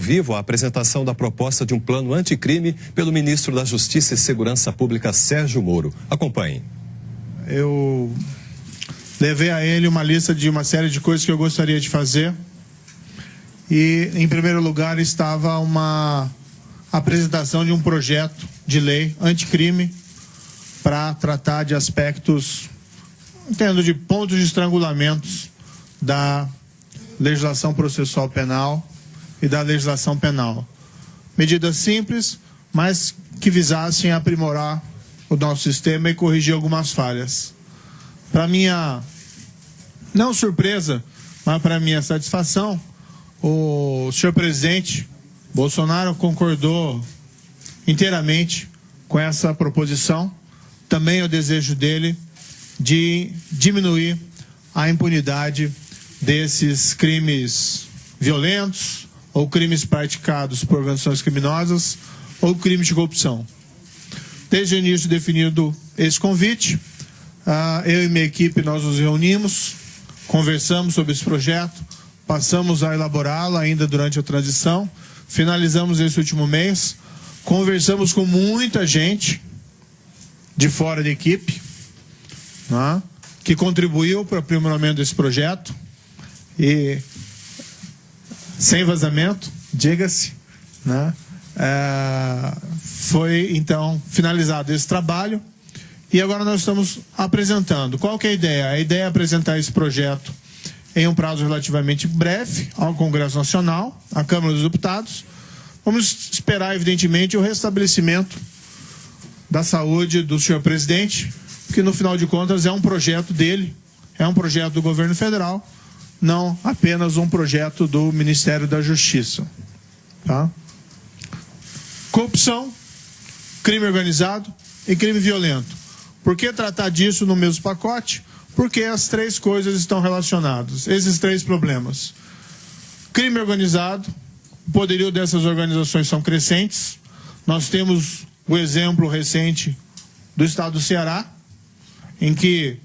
vivo a apresentação da proposta de um plano anticrime pelo ministro da Justiça e Segurança Pública, Sérgio Moro. Acompanhe. Eu levei a ele uma lista de uma série de coisas que eu gostaria de fazer. E, em primeiro lugar, estava uma apresentação de um projeto de lei anticrime para tratar de aspectos, entendo, de pontos de estrangulamentos da legislação processual penal e da legislação penal. Medidas simples, mas que visassem aprimorar o nosso sistema e corrigir algumas falhas. Para minha, não surpresa, mas para minha satisfação, o senhor presidente Bolsonaro concordou inteiramente com essa proposição. Também o desejo dele de diminuir a impunidade desses crimes violentos ou crimes praticados por organizações criminosas ou crimes de corrupção. Desde o início definido esse convite, uh, eu e minha equipe nós nos reunimos, conversamos sobre esse projeto, passamos a elaborá-lo ainda durante a transição, finalizamos esse último mês, conversamos com muita gente de fora da equipe, né, que contribuiu para o aprimoramento desse projeto e sem vazamento, diga-se, né? É, foi então finalizado esse trabalho e agora nós estamos apresentando. Qual que é a ideia? A ideia é apresentar esse projeto em um prazo relativamente breve ao Congresso Nacional, à Câmara dos Deputados. Vamos esperar, evidentemente, o restabelecimento da saúde do senhor presidente, que no final de contas é um projeto dele, é um projeto do governo federal não apenas um projeto do Ministério da Justiça. Tá? Corrupção, crime organizado e crime violento. Por que tratar disso no mesmo pacote? Porque as três coisas estão relacionadas, esses três problemas. Crime organizado, o poderio dessas organizações são crescentes. Nós temos o exemplo recente do estado do Ceará, em que,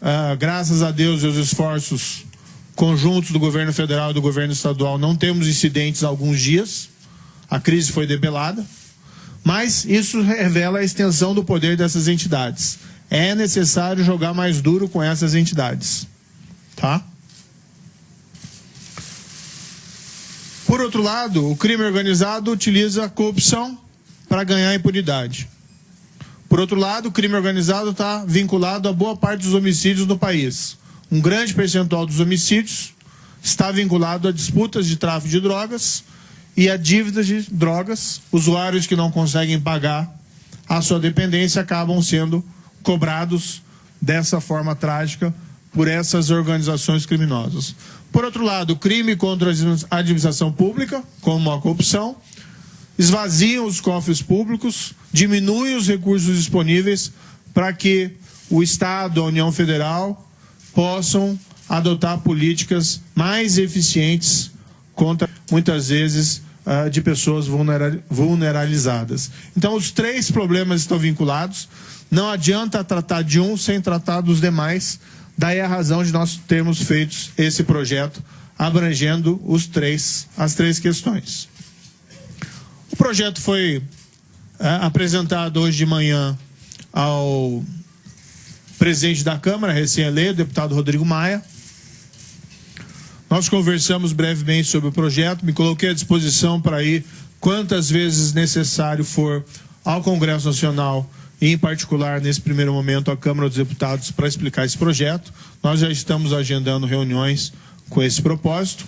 uh, graças a Deus e os esforços conjuntos do governo federal e do governo estadual não temos incidentes há alguns dias, a crise foi debelada, mas isso revela a extensão do poder dessas entidades. É necessário jogar mais duro com essas entidades. Tá? Por outro lado, o crime organizado utiliza a corrupção para ganhar impunidade. Por outro lado, o crime organizado está vinculado a boa parte dos homicídios no país um grande percentual dos homicídios está vinculado a disputas de tráfico de drogas e a dívidas de drogas. Usuários que não conseguem pagar a sua dependência acabam sendo cobrados dessa forma trágica por essas organizações criminosas. Por outro lado, crime contra a administração pública, como a corrupção, esvaziam os cofres públicos, diminuem os recursos disponíveis para que o Estado, a União Federal possam adotar políticas mais eficientes contra, muitas vezes, uh, de pessoas vulneralizadas. Então, os três problemas estão vinculados. Não adianta tratar de um sem tratar dos demais. Daí a razão de nós termos feito esse projeto abrangendo os três, as três questões. O projeto foi uh, apresentado hoje de manhã ao presidente da Câmara, recém-eleito, deputado Rodrigo Maia. Nós conversamos brevemente sobre o projeto, me coloquei à disposição para ir quantas vezes necessário for ao Congresso Nacional e, em particular, nesse primeiro momento, à Câmara dos Deputados para explicar esse projeto. Nós já estamos agendando reuniões com esse propósito.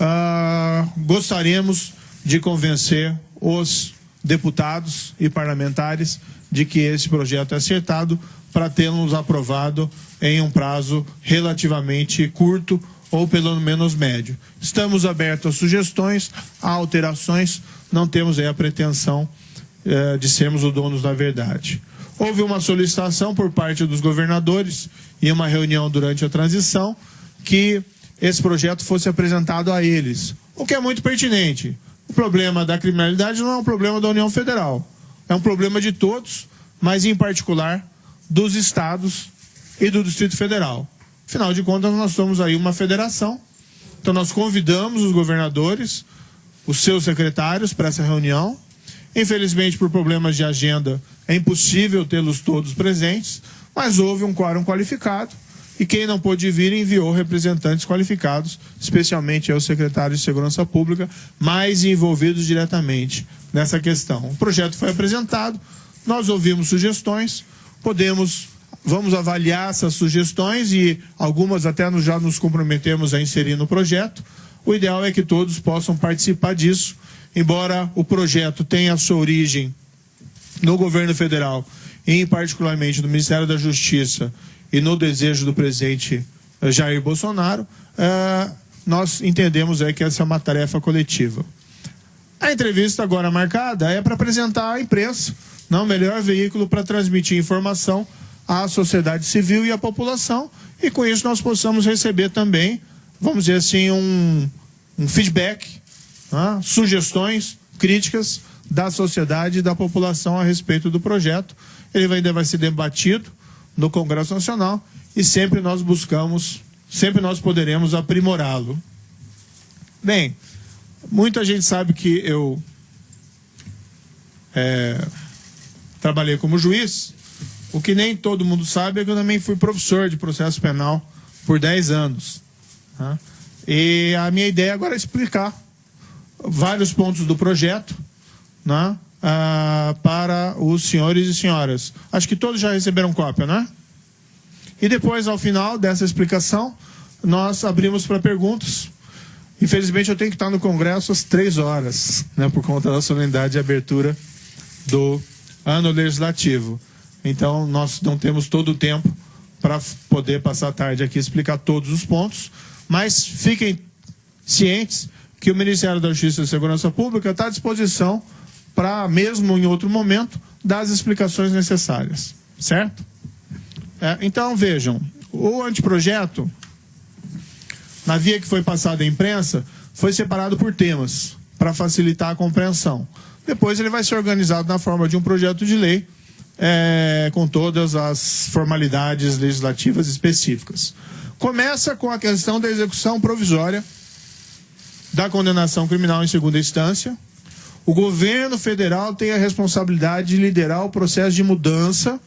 Uh, gostaríamos de convencer os deputados e parlamentares de que esse projeto é acertado para tê-los aprovado em um prazo relativamente curto ou pelo menos médio. Estamos abertos a sugestões, a alterações, não temos aí a pretensão eh, de sermos os donos da verdade. Houve uma solicitação por parte dos governadores em uma reunião durante a transição que esse projeto fosse apresentado a eles, o que é muito pertinente. O problema da criminalidade não é um problema da União Federal, é um problema de todos, mas em particular dos estados e do Distrito Federal. Afinal de contas, nós somos aí uma federação. Então nós convidamos os governadores os seus secretários para essa reunião. Infelizmente, por problemas de agenda, é impossível tê-los todos presentes, mas houve um quórum qualificado e quem não pôde vir enviou representantes qualificados, especialmente os secretários de Segurança Pública, mais envolvidos diretamente nessa questão. O projeto foi apresentado, nós ouvimos sugestões, podemos, vamos avaliar essas sugestões e algumas até já nos comprometemos a inserir no projeto. O ideal é que todos possam participar disso, embora o projeto tenha a sua origem no governo federal, e particularmente no Ministério da Justiça e no desejo do presidente Jair Bolsonaro, eh, nós entendemos aí que essa é uma tarefa coletiva. A entrevista agora marcada é para apresentar à imprensa, não o melhor veículo para transmitir informação à sociedade civil e à população, e com isso nós possamos receber também, vamos dizer assim, um, um feedback, né, sugestões, críticas da sociedade e da população a respeito do projeto. Ele ainda vai ser debatido no Congresso Nacional e sempre nós buscamos, sempre nós poderemos aprimorá-lo. Bem, muita gente sabe que eu é, trabalhei como juiz. O que nem todo mundo sabe é que eu também fui professor de processo penal por 10 anos. Tá? E a minha ideia agora é explicar vários pontos do projeto né, ah, para os senhores e senhoras. Acho que todos já receberam cópia, né? E depois, ao final dessa explicação, nós abrimos para perguntas. Infelizmente, eu tenho que estar no Congresso às três horas, né, por conta da solenidade de abertura do ano legislativo. Então, nós não temos todo o tempo para poder passar a tarde aqui e explicar todos os pontos, mas fiquem cientes que o Ministério da Justiça e Segurança Pública está à disposição para, mesmo em outro momento, dar as explicações necessárias. Certo? É, então, vejam, o anteprojeto, na via que foi passada à imprensa, foi separado por temas, para facilitar a compreensão. Depois ele vai ser organizado na forma de um projeto de lei, é, com todas as formalidades legislativas específicas. Começa com a questão da execução provisória da condenação criminal em segunda instância, o governo federal tem a responsabilidade de liderar o processo de mudança.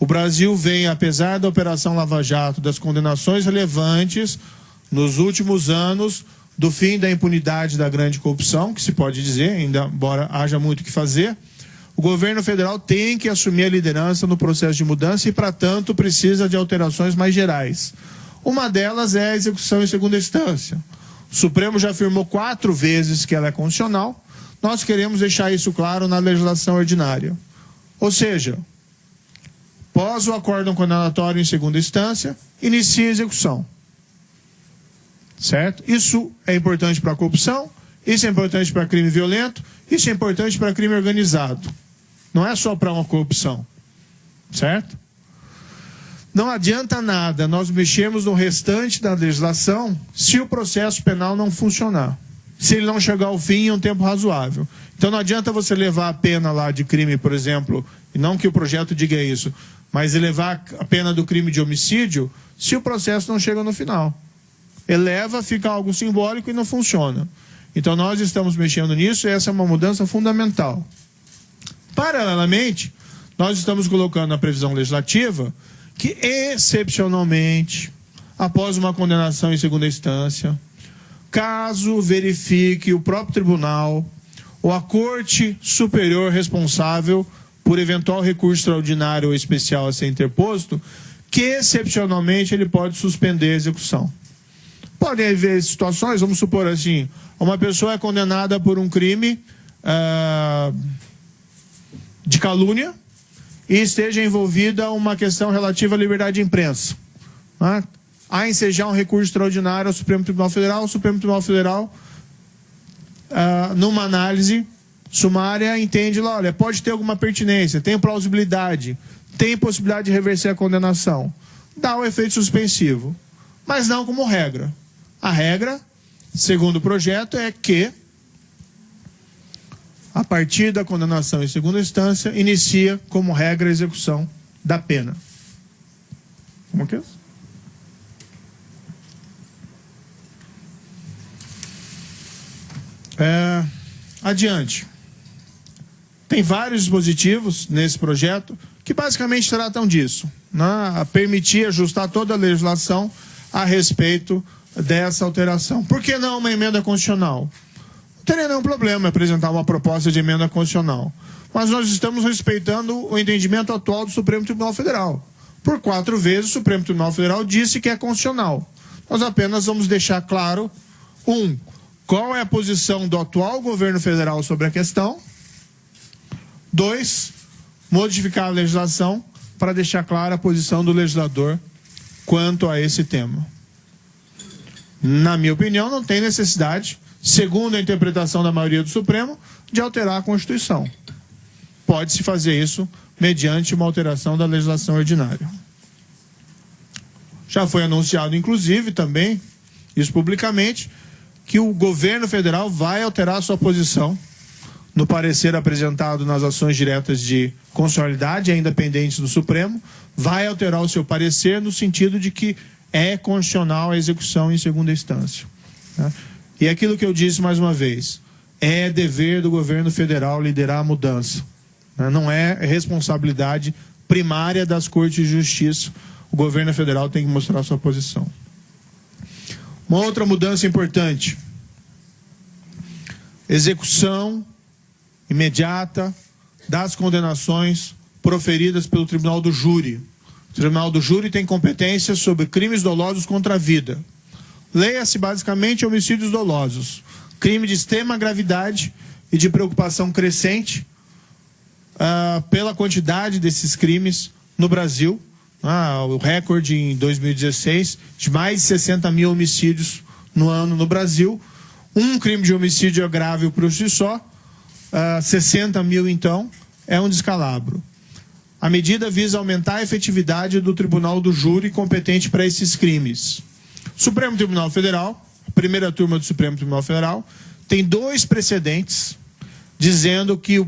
O Brasil vem, apesar da Operação Lava Jato, das condenações relevantes nos últimos anos, do fim da impunidade da grande corrupção, que se pode dizer, ainda embora haja muito o que fazer. O governo federal tem que assumir a liderança no processo de mudança e, para tanto, precisa de alterações mais gerais. Uma delas é a execução em segunda instância. O Supremo já afirmou quatro vezes que ela é constitucional nós queremos deixar isso claro na legislação ordinária. Ou seja, pós o acórdão condenatório em segunda instância, inicia a execução. Certo? Isso é importante para a corrupção, isso é importante para crime violento, isso é importante para crime organizado. Não é só para uma corrupção. Certo? Não adianta nada nós mexermos no restante da legislação se o processo penal não funcionar se ele não chegar ao fim em um tempo razoável. Então não adianta você levar a pena lá de crime, por exemplo, e não que o projeto diga isso, mas elevar a pena do crime de homicídio se o processo não chega no final. Eleva, fica algo simbólico e não funciona. Então nós estamos mexendo nisso e essa é uma mudança fundamental. Paralelamente, nós estamos colocando na previsão legislativa que, excepcionalmente, após uma condenação em segunda instância, caso verifique o próprio tribunal ou a corte superior responsável por eventual recurso extraordinário ou especial a ser interposto, que excepcionalmente ele pode suspender a execução. Podem haver situações, vamos supor assim, uma pessoa é condenada por um crime uh, de calúnia e esteja envolvida uma questão relativa à liberdade de imprensa. Né? a ensejar um recurso extraordinário ao Supremo Tribunal Federal. O Supremo Tribunal Federal, uh, numa análise sumária, entende lá, olha, pode ter alguma pertinência, tem plausibilidade, tem possibilidade de reverter a condenação. Dá o efeito suspensivo, mas não como regra. A regra, segundo o projeto, é que a partir da condenação em segunda instância, inicia como regra a execução da pena. Como que é isso? É... adiante. Tem vários dispositivos nesse projeto que basicamente tratam disso, né? permitir ajustar toda a legislação a respeito dessa alteração. Por que não uma emenda constitucional? Não teria nenhum problema apresentar uma proposta de emenda constitucional. Mas nós estamos respeitando o entendimento atual do Supremo Tribunal Federal. Por quatro vezes, o Supremo Tribunal Federal disse que é constitucional. Nós apenas vamos deixar claro, um, qual é a posição do atual governo federal sobre a questão. Dois, modificar a legislação para deixar clara a posição do legislador quanto a esse tema. Na minha opinião, não tem necessidade, segundo a interpretação da maioria do Supremo, de alterar a Constituição. Pode-se fazer isso mediante uma alteração da legislação ordinária. Já foi anunciado, inclusive, também, isso publicamente, que o governo federal vai alterar sua posição no parecer apresentado nas ações diretas de constitucionalidade, ainda pendentes do Supremo, vai alterar o seu parecer no sentido de que é constitucional a execução em segunda instância. Né? E aquilo que eu disse mais uma vez, é dever do governo federal liderar a mudança. Né? Não é responsabilidade primária das cortes de justiça. O governo federal tem que mostrar sua posição. Uma outra mudança importante. Execução imediata das condenações proferidas pelo Tribunal do Júri. O Tribunal do Júri tem competência sobre crimes dolosos contra a vida. Leia-se basicamente homicídios dolosos, crime de extrema gravidade e de preocupação crescente uh, pela quantidade desses crimes no Brasil. Uh, o recorde em 2016 de mais de 60 mil homicídios no ano no Brasil. Um crime de homicídio é grave por si só, uh, ah, 60 mil então, é um descalabro. A medida visa aumentar a efetividade do Tribunal do Júri competente para esses crimes. Supremo Tribunal Federal, a primeira turma do Supremo Tribunal Federal, tem dois precedentes dizendo que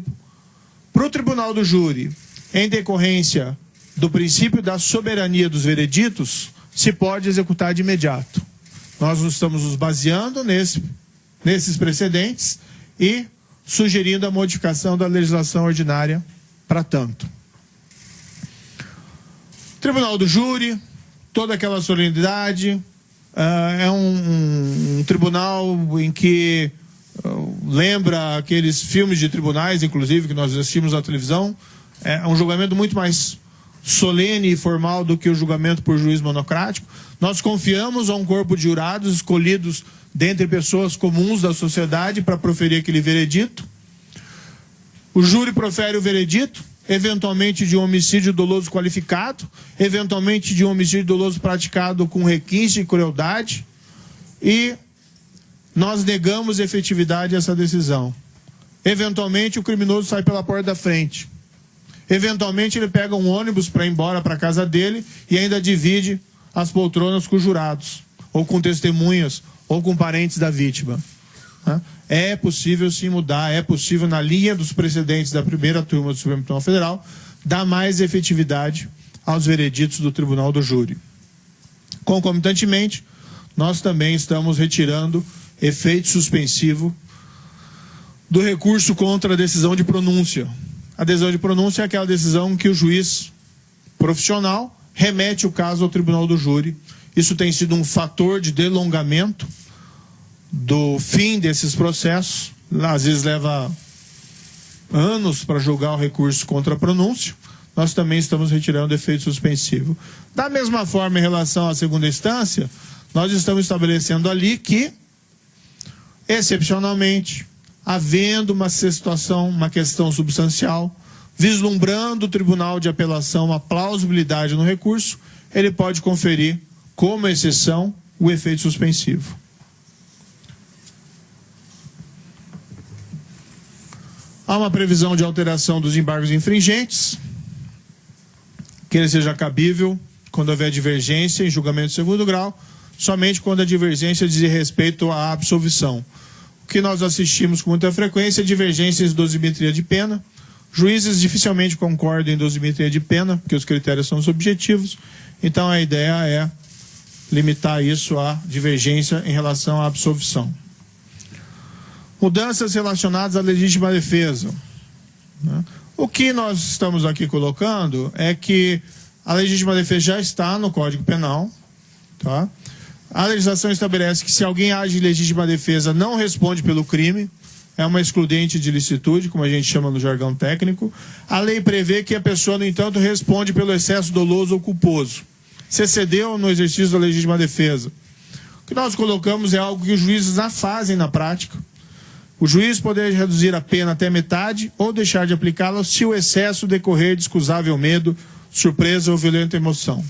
para o Tribunal do Júri, em decorrência do princípio da soberania dos vereditos, se pode executar de imediato. Nós estamos nos baseando nesse, nesses precedentes e sugerindo a modificação da legislação ordinária para tanto. Tribunal do Júri, toda aquela solenidade. Uh, é um, um, tribunal em que uh, lembra aqueles filmes de tribunais, inclusive, que nós assistimos na televisão. É um julgamento muito mais solene e formal do que o julgamento por juiz monocrático. Nós confiamos a um corpo de jurados escolhidos dentre pessoas comuns da sociedade para proferir aquele veredito. O júri profere o veredito, eventualmente de um homicídio doloso qualificado, eventualmente de um homicídio doloso praticado com requinte e crueldade, e nós negamos efetividade a essa decisão. Eventualmente o criminoso sai pela porta da frente. Eventualmente ele pega um ônibus para ir embora para a casa dele e ainda divide as poltronas com os jurados, ou com testemunhas, ou com parentes da vítima. É possível sim mudar, é possível, na linha dos precedentes da primeira turma do Supremo Tribunal Federal, dar mais efetividade aos vereditos do Tribunal do Júri. Concomitantemente, nós também estamos retirando efeito suspensivo do recurso contra a decisão de pronúncia. A decisão de pronúncia é aquela decisão que o juiz profissional remete o caso ao Tribunal do Júri. Isso tem sido um fator de delongamento do fim desses processos, às vezes leva anos para julgar o recurso contra a pronúncia, nós também estamos retirando efeito suspensivo. Da mesma forma, em relação à segunda instância, nós estamos estabelecendo ali que, excepcionalmente, havendo uma situação, uma questão substancial, vislumbrando o Tribunal de Apelação uma plausibilidade no recurso, ele pode conferir, como exceção, o efeito suspensivo. Há uma previsão de alteração dos embargos infringentes, que ele seja cabível quando houver divergência em julgamento de segundo grau, somente quando a divergência diz respeito à absolvição. O que nós assistimos com muita frequência é divergências de dosimetria de pena. Juízes dificilmente concordam em dosimetria de pena, porque os critérios são subjetivos. Então a ideia é limitar isso à divergência em relação à absolvição. Mudanças relacionadas à legítima defesa. Né? O que nós estamos aqui colocando é que a legítima defesa já está no Código Penal. Tá? A legislação estabelece que se alguém age em legítima defesa, não responde pelo crime. É uma excludente de licitude, como a gente chama no jargão técnico. A lei prevê que a pessoa, no entanto, responde pelo excesso doloso ou culposo. Se excedeu no exercício da legítima defesa. O que nós colocamos é algo que os juízes já fazem na prática. O juiz poder reduzir a pena até metade ou deixar de aplicá-la se o excesso decorrer de excusável medo, surpresa ou violenta emoção.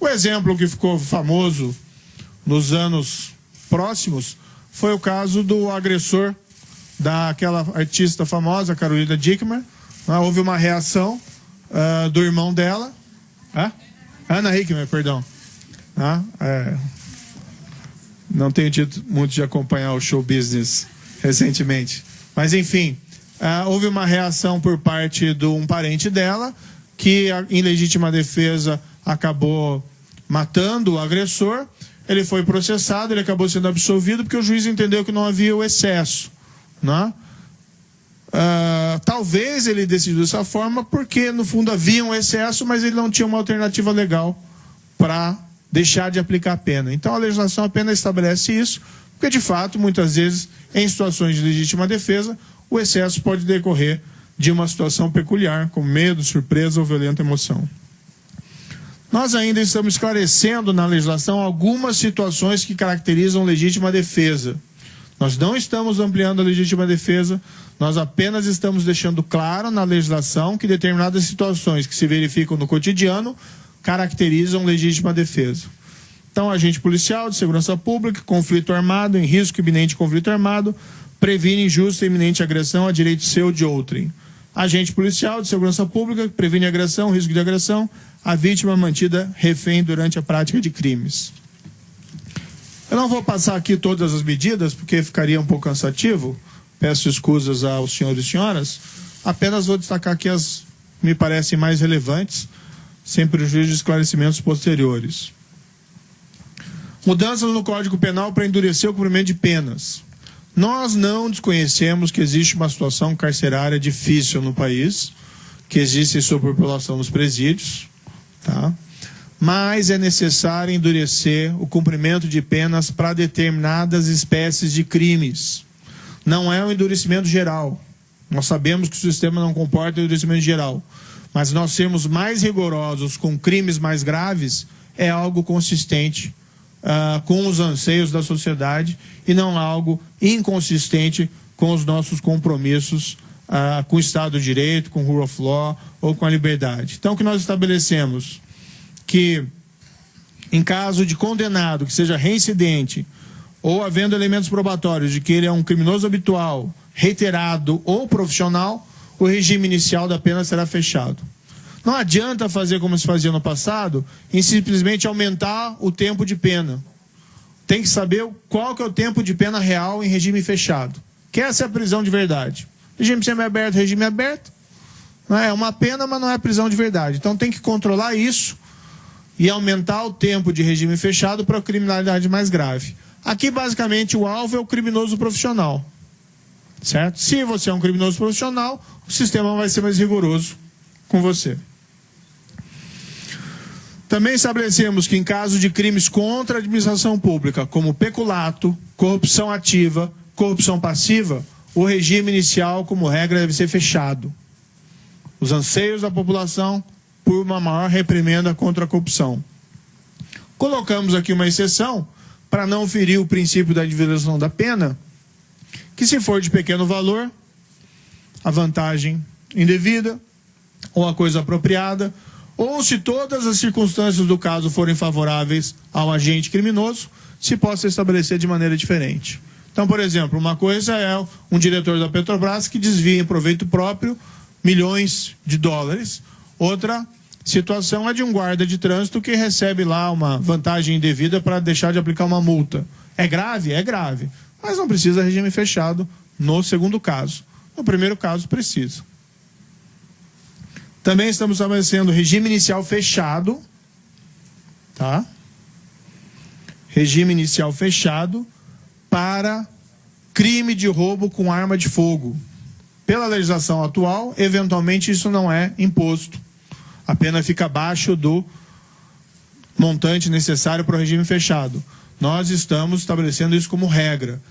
O exemplo que ficou famoso nos anos próximos foi o caso do agressor daquela artista famosa, Carolina Dickmer. Né? Houve uma reação uh, do irmão dela? Ana Hickman, perdão. Ah, é, não tenho tido muito de acompanhar o show business recentemente. Mas, enfim, uh, houve uma reação por parte de um parente dela, que, em legítima defesa, acabou matando o agressor. Ele foi processado, ele acabou sendo absolvido porque o juiz entendeu que não havia o excesso. Né? Uh, talvez ele decidiu dessa forma porque, no fundo, havia um excesso, mas ele não tinha uma alternativa legal para deixar de aplicar a pena. Então, a legislação apenas estabelece isso, porque, de fato, muitas vezes, em situações de legítima defesa, o excesso pode decorrer de uma situação peculiar, como medo, surpresa ou violenta emoção. Nós ainda estamos esclarecendo na legislação algumas situações que caracterizam legítima defesa. Nós não estamos ampliando a legítima defesa, nós apenas estamos deixando claro na legislação que determinadas situações que se verificam no cotidiano caracterizam legítima defesa. Então, agente policial de segurança pública, conflito armado, em risco iminente de conflito armado, previne injusta e iminente agressão a direito seu de outrem. Agente policial de segurança pública, previne agressão, risco de agressão, a vítima mantida refém durante a prática de crimes. Eu não vou passar aqui todas as medidas, porque ficaria um pouco cansativo. Peço escusas aos senhores e senhoras. Apenas vou destacar aqui as me parecem mais relevantes, sem prejuízo de esclarecimentos posteriores. Mudanças no Código Penal para endurecer o cumprimento de penas. Nós não desconhecemos que existe uma situação carcerária difícil no país, que existe superpopulação nos presídios, tá? mas é necessário endurecer o cumprimento de penas para determinadas espécies de crimes. Não é um endurecimento geral. Nós sabemos que o sistema não comporta endurecimento geral. Mas nós sermos mais rigorosos com crimes mais graves é algo consistente uh, com os anseios da sociedade e não algo inconsistente com os nossos compromissos uh, com o Estado de Direito, com o rule of law ou com a liberdade. Então, o que nós estabelecemos que, em caso de condenado que seja reincidente ou havendo elementos probatórios de que ele é um criminoso habitual, reiterado ou profissional, o regime inicial da pena será fechado. Não adianta fazer como se fazia no passado, em simplesmente aumentar o tempo de pena. Tem que saber qual que é o tempo de pena real em regime fechado. Que essa é a prisão de verdade. Regime semi-aberto, regime aberto. Não é uma pena, mas não é prisão de verdade. Então tem que controlar isso e aumentar o tempo de regime fechado para a criminalidade mais grave. Aqui, basicamente, o alvo é o criminoso profissional. Certo? Se você é um criminoso profissional, o sistema vai ser mais rigoroso com você. Também estabelecemos que, em caso de crimes contra a administração pública, como peculato, corrupção ativa, corrupção passiva, o regime inicial, como regra, deve ser fechado. Os anseios da população por uma maior reprimenda contra a corrupção. Colocamos aqui uma exceção para não ferir o princípio da individualização da pena, que se for de pequeno valor, a vantagem indevida ou a coisa apropriada, ou se todas as circunstâncias do caso forem favoráveis ao agente criminoso, se possa estabelecer de maneira diferente. Então, por exemplo, uma coisa é um diretor da Petrobras que desvia em proveito próprio milhões de dólares. Outra situação é de um guarda de trânsito que recebe lá uma vantagem indevida para deixar de aplicar uma multa. É grave? É grave. Mas não precisa regime fechado no segundo caso. No primeiro caso, precisa. Também estamos estabelecendo regime inicial fechado, tá? Regime inicial fechado para crime de roubo com arma de fogo. Pela legislação atual, eventualmente isso não é imposto. A pena fica abaixo do montante necessário para o regime fechado. Nós estamos estabelecendo isso como regra.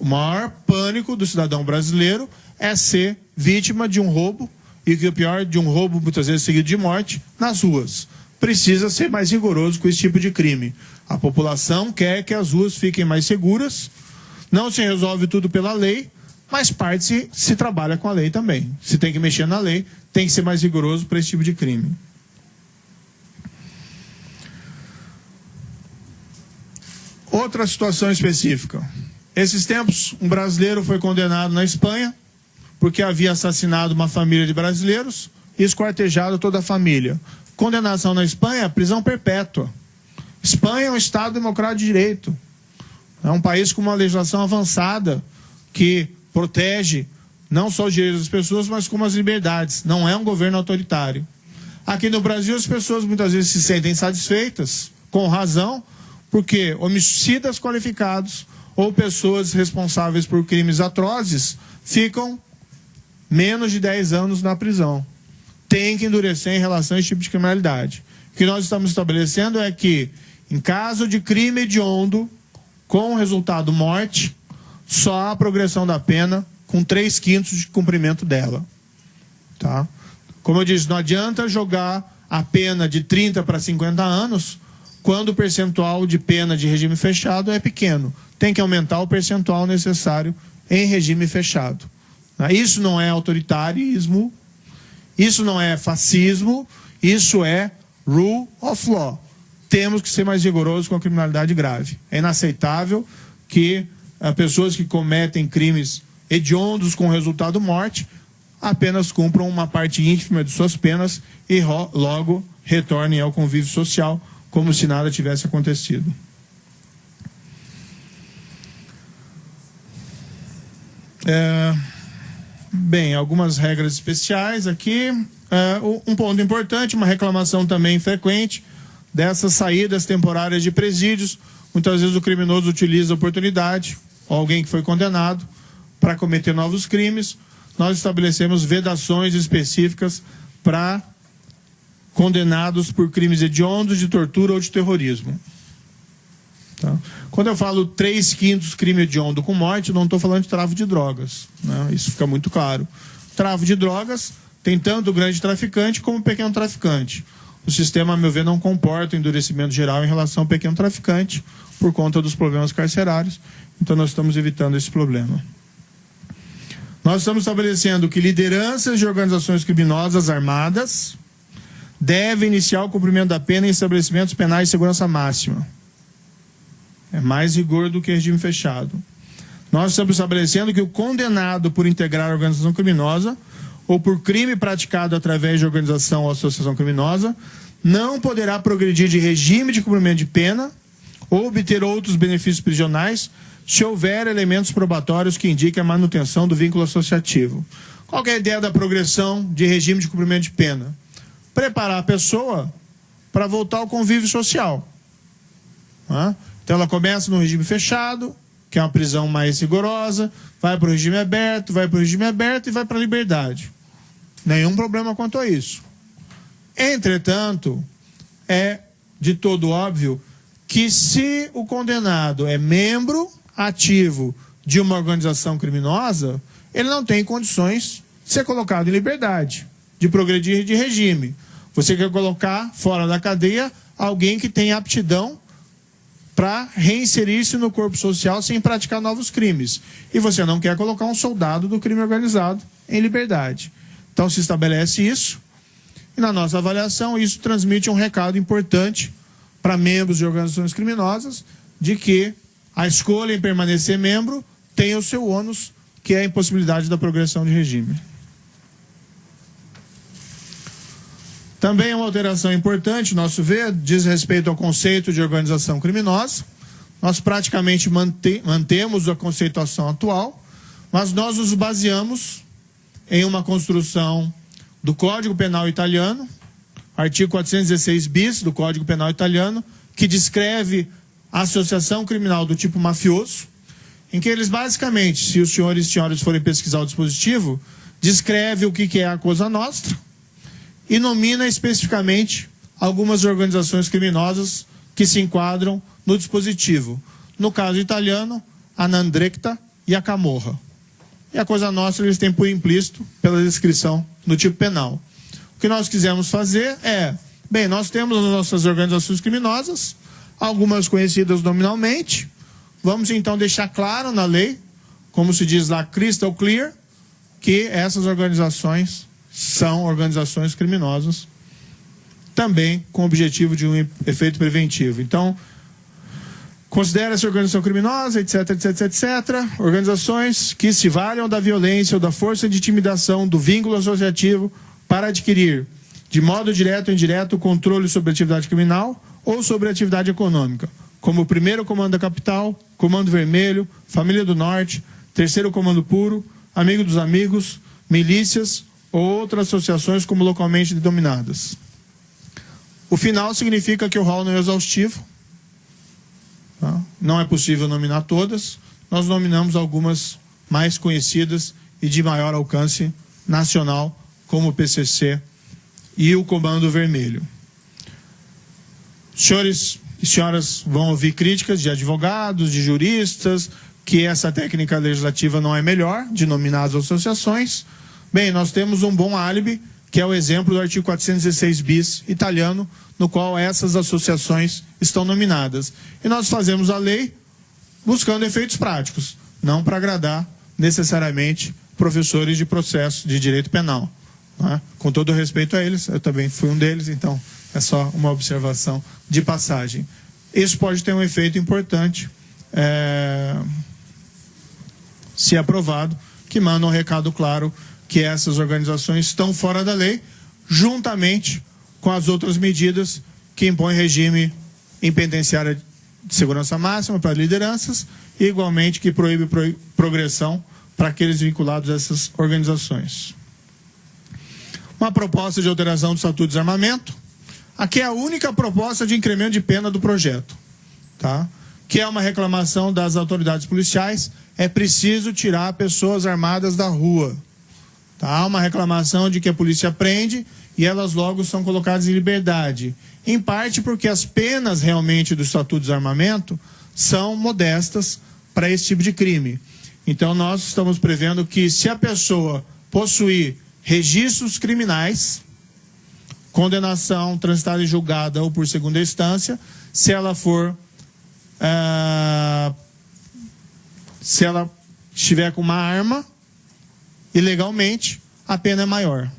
O maior pânico do cidadão brasileiro é ser vítima de um roubo e que o pior de um roubo muitas vezes seguido de morte nas ruas. Precisa ser mais rigoroso com esse tipo de crime. A população quer que as ruas fiquem mais seguras. Não se resolve tudo pela lei, mas parte se, se trabalha com a lei também. Se tem que mexer na lei, tem que ser mais rigoroso para esse tipo de crime. Outra situação específica. Esses tempos, um brasileiro foi condenado na Espanha porque havia assassinado uma família de brasileiros e esquartejado toda a família. Condenação na Espanha, prisão perpétua. Espanha é um Estado democrático de direito. É um país com uma legislação avançada que protege não só os direitos das pessoas, mas como as liberdades. Não é um governo autoritário. Aqui no Brasil, as pessoas muitas vezes se sentem satisfeitas, com razão, porque homicidas qualificados ou pessoas responsáveis por crimes atrozes ficam menos de 10 anos na prisão. Tem que endurecer em relação a esse tipo de criminalidade. O que nós estamos estabelecendo é que, em caso de crime hediondo, com resultado morte, só há progressão da pena com 3 quintos de cumprimento dela. Tá? Como eu disse, não adianta jogar a pena de 30 para 50 anos quando o percentual de pena de regime fechado é pequeno. Tem que aumentar o percentual necessário em regime fechado. Né? Isso não é autoritarismo, isso não é fascismo, isso é rule of law. Temos que ser mais rigorosos com a criminalidade grave. É inaceitável que uh, pessoas que cometem crimes hediondos com resultado morte apenas cumpram uma parte ínfima de suas penas e logo retornem ao convívio social como se nada tivesse acontecido. É, bem, algumas regras especiais aqui. É, um ponto importante, uma reclamação também frequente dessas saídas temporárias de presídios. Muitas vezes o criminoso utiliza a oportunidade, ou alguém que foi condenado, para cometer novos crimes. Nós estabelecemos vedações específicas para condenados por crimes hediondos de tortura ou de terrorismo. Tá? Quando eu falo 3 quintos crime hediondo com morte, não estou falando de tráfico de drogas. Né? Isso fica muito claro. Tráfico de drogas tem tanto o grande traficante como o pequeno traficante. O sistema, a meu ver, não comporta endurecimento geral em relação ao pequeno traficante por conta dos problemas carcerários. Então, nós estamos evitando esse problema. Nós estamos estabelecendo que lideranças de organizações criminosas armadas deve iniciar o cumprimento da pena em estabelecimentos penais de segurança máxima. É mais rigor do que regime fechado. Nós estamos estabelecendo que o condenado por integrar a organização criminosa ou por crime praticado através de organização ou associação criminosa não poderá progredir de regime de cumprimento de pena ou obter outros benefícios prisionais se houver elementos probatórios que indiquem a manutenção do vínculo associativo. Qual é a ideia da progressão de regime de cumprimento de pena? preparar a pessoa para voltar ao convívio social. Então ela começa no regime fechado, que é uma prisão mais rigorosa, vai para o regime aberto, vai para o regime aberto e vai para a liberdade. Nenhum problema quanto a isso. Entretanto, é de todo óbvio que se o condenado é membro ativo de uma organização criminosa, ele não tem condições de ser colocado em liberdade de progredir de regime. Você quer colocar fora da cadeia alguém que tem aptidão para reinserir-se no corpo social sem praticar novos crimes. E você não quer colocar um soldado do crime organizado em liberdade. Então se estabelece isso. E na nossa avaliação, isso transmite um recado importante para membros de organizações criminosas de que a escolha em permanecer membro tem o seu ônus, que é a impossibilidade da progressão de regime. Também uma alteração importante, nosso ver, diz respeito ao conceito de organização criminosa. Nós praticamente mante mantemos a conceituação atual, mas nós nos baseamos em uma construção do Código Penal Italiano, artigo 416 bis do Código Penal Italiano, que descreve a associação criminal do tipo mafioso em que eles basicamente, se os senhores e senhoras forem pesquisar o dispositivo, descreve o que é a Cosa Nostra e nomina especificamente algumas organizações criminosas que se enquadram no dispositivo. No caso italiano, a Nandrecta e a Camorra. E a Cosa Nostra eles têm por implícito pela descrição no tipo penal. O que nós quisemos fazer é, bem, nós temos as nossas organizações criminosas, algumas conhecidas nominalmente, vamos então deixar claro na lei, como se diz lá, crystal clear, que essas organizações são organizações criminosas, também com o objetivo de um efeito preventivo. Então, considera-se organização criminosa, etc, etc, etc, organizações que se valham da violência ou da força de intimidação do vínculo associativo para adquirir, de modo direto ou indireto, controle sobre a atividade criminal ou sobre a atividade econômica, como o primeiro comando da capital, comando vermelho, família do norte, terceiro comando puro, amigo dos amigos, milícias outras associações como localmente denominadas. O final significa que o rol não é exaustivo, tá? não é possível nominar todas, nós nominamos algumas mais conhecidas e de maior alcance nacional, como o PCC e o Comando Vermelho. Senhores e senhoras vão ouvir críticas de advogados, de juristas, que essa técnica legislativa não é melhor de nominar as associações. Bem, nós temos um bom álibi, que é o exemplo do artigo 416 bis italiano, no qual essas associações estão nominadas. E nós fazemos a lei buscando efeitos práticos, não para agradar necessariamente professores de processo de direito penal. É? Com todo respeito a eles, eu também fui um deles, então é só uma observação de passagem. Isso pode ter um efeito importante. É se aprovado, que manda um recado claro que essas organizações estão fora da lei, juntamente com as outras medidas que impõem regime em penitenciária de segurança máxima para lideranças e igualmente que proíbe progressão para aqueles vinculados a essas organizações. Uma proposta de alteração do Estatuto de Desarmamento. Aqui é a única proposta de incremento de pena do projeto, tá? que é uma reclamação das autoridades policiais é preciso tirar pessoas armadas da rua. Tá? Há uma reclamação de que a polícia prende e elas logo são colocadas em liberdade. Em parte porque as penas realmente do Estatuto de Desarmamento são modestas para esse tipo de crime. Então nós estamos prevendo que se a pessoa possuir registros criminais, condenação transitada e julgada ou por segunda instância, se ela for uh, se ela estiver com uma arma ilegalmente, a pena é maior.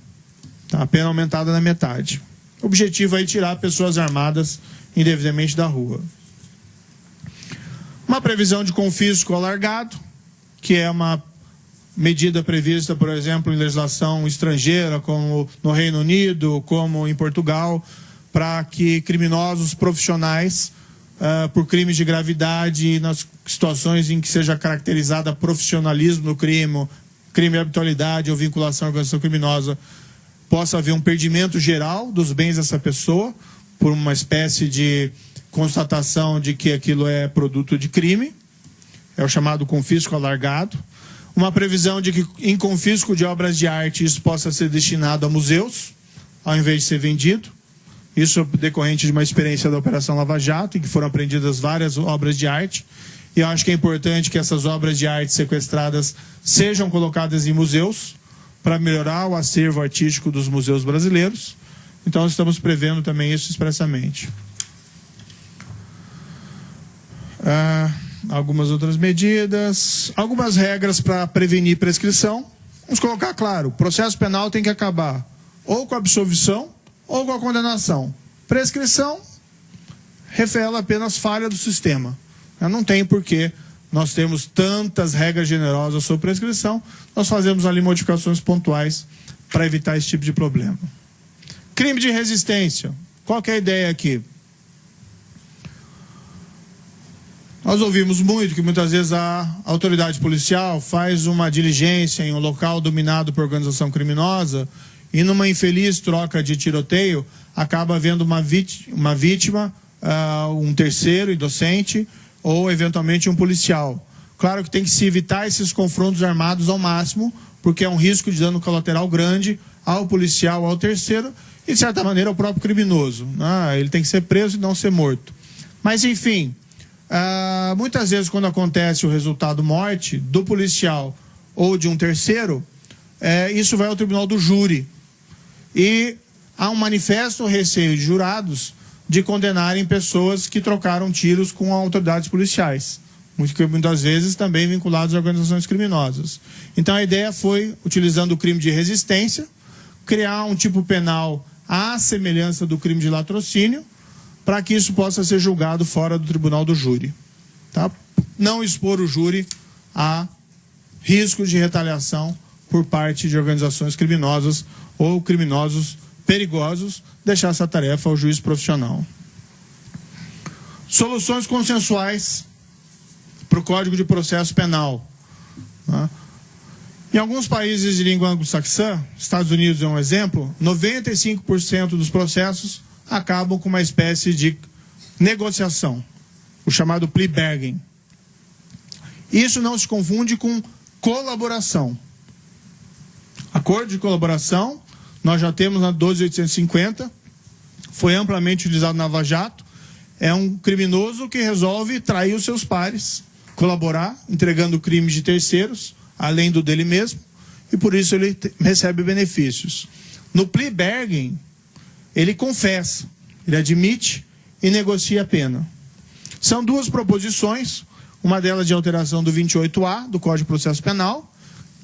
Tá? A pena aumentada na metade. O objetivo é tirar pessoas armadas indevidamente da rua. Uma previsão de confisco alargado, que é uma medida prevista, por exemplo, em legislação estrangeira, como no Reino Unido, como em Portugal, para que criminosos profissionais uh, por crimes de gravidade nas situações em que seja caracterizada profissionalismo no crime, crime de habitualidade ou vinculação à organização criminosa, possa haver um perdimento geral dos bens dessa pessoa por uma espécie de constatação de que aquilo é produto de crime, é o chamado confisco alargado. Uma previsão de que em confisco de obras de arte isso possa ser destinado a museus, ao invés de ser vendido. Isso decorrente de uma experiência da Operação Lava Jato, em que foram apreendidas várias obras de arte. E eu acho que é importante que essas obras de arte sequestradas sejam colocadas em museus para melhorar o acervo artístico dos museus brasileiros. Então, estamos prevendo também isso expressamente. Ah, algumas outras medidas, algumas regras para prevenir prescrição. Vamos colocar claro: o processo penal tem que acabar ou com a absolvição ou com a condenação. Prescrição revela apenas falha do sistema. Não tem porquê nós temos tantas regras generosas sobre prescrição, nós fazemos ali modificações pontuais para evitar esse tipo de problema. Crime de resistência. Qual é a ideia aqui? Nós ouvimos muito que muitas vezes a autoridade policial faz uma diligência em um local dominado por organização criminosa e numa infeliz troca de tiroteio, acaba havendo uma, vítima, uma vítima uh, um terceiro inocente, ou eventualmente um policial. Claro que tem que se evitar esses confrontos armados ao máximo, porque é um risco de dano colateral grande ao policial, ao terceiro e, de certa maneira, ao próprio criminoso. Né? Ele tem que ser preso e não ser morto. Mas, enfim, uh, muitas vezes, quando acontece o resultado morte do policial ou de um terceiro, é, isso vai ao tribunal do júri. E há um manifesto receio de jurados de condenarem pessoas que trocaram tiros com autoridades policiais. Muitas vezes também vinculados a organizações criminosas. Então a ideia foi, utilizando o crime de resistência, criar um tipo penal à semelhança do crime de latrocínio, para que isso possa ser julgado fora do tribunal do júri. Tá? Não expor o júri a risco de retaliação por parte de organizações criminosas ou criminosos perigosos, deixar essa tarefa ao juiz profissional. Soluções consensuais para o Código de Processo Penal. Né? Em alguns países de língua anglo-saxã, Estados Unidos é um exemplo, 95% dos processos acabam com uma espécie de negociação, o chamado plea bargain. Isso não se confunde com colaboração. Acordo de colaboração, nós já temos na 12850, foi amplamente utilizado na Lava Jato, é um criminoso que resolve trair os seus pares, colaborar, entregando crimes de terceiros, além do dele mesmo, e por isso ele recebe benefícios. No plea bargain, ele confessa, ele admite e negocia a pena. São duas proposições, uma delas de alteração do 28A do Código de Processo Penal,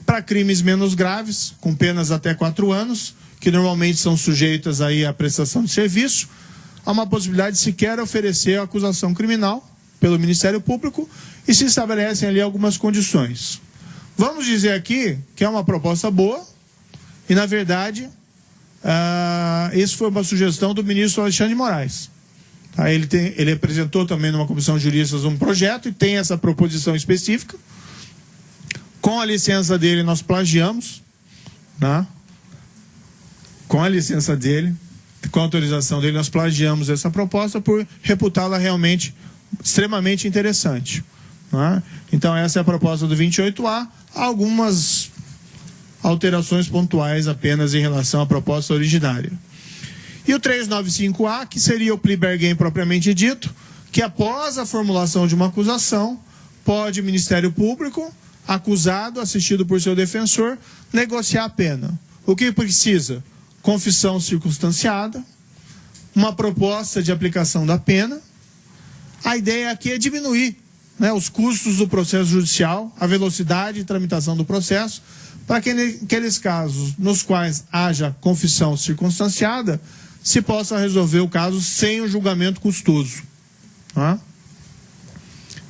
para crimes menos graves, com penas até quatro anos, que normalmente são sujeitas aí à prestação de serviço, há uma possibilidade de sequer oferecer a acusação criminal pelo Ministério Público e se estabelecem ali algumas condições. Vamos dizer aqui que é uma proposta boa e, na verdade, Uh, isso foi uma sugestão do ministro Alexandre de Moraes. Tá? Ele, tem, ele apresentou também numa comissão de juristas um projeto e tem essa proposição específica. Com a licença dele, nós plagiamos. Né? Com a licença dele, com a autorização dele, nós plagiamos essa proposta por reputá-la realmente extremamente interessante. Né? Então, essa é a proposta do 28A. Algumas alterações pontuais apenas em relação à proposta originária. E o 395A, que seria o plea bargain propriamente dito, que após a formulação de uma acusação, pode o Ministério Público, acusado, assistido por seu defensor, negociar a pena. O que precisa? Confissão circunstanciada, uma proposta de aplicação da pena. A ideia aqui é diminuir né, os custos do processo judicial, a velocidade de tramitação do processo, para que naqueles casos nos quais haja confissão circunstanciada, se possa resolver o caso sem o julgamento custoso. Tá?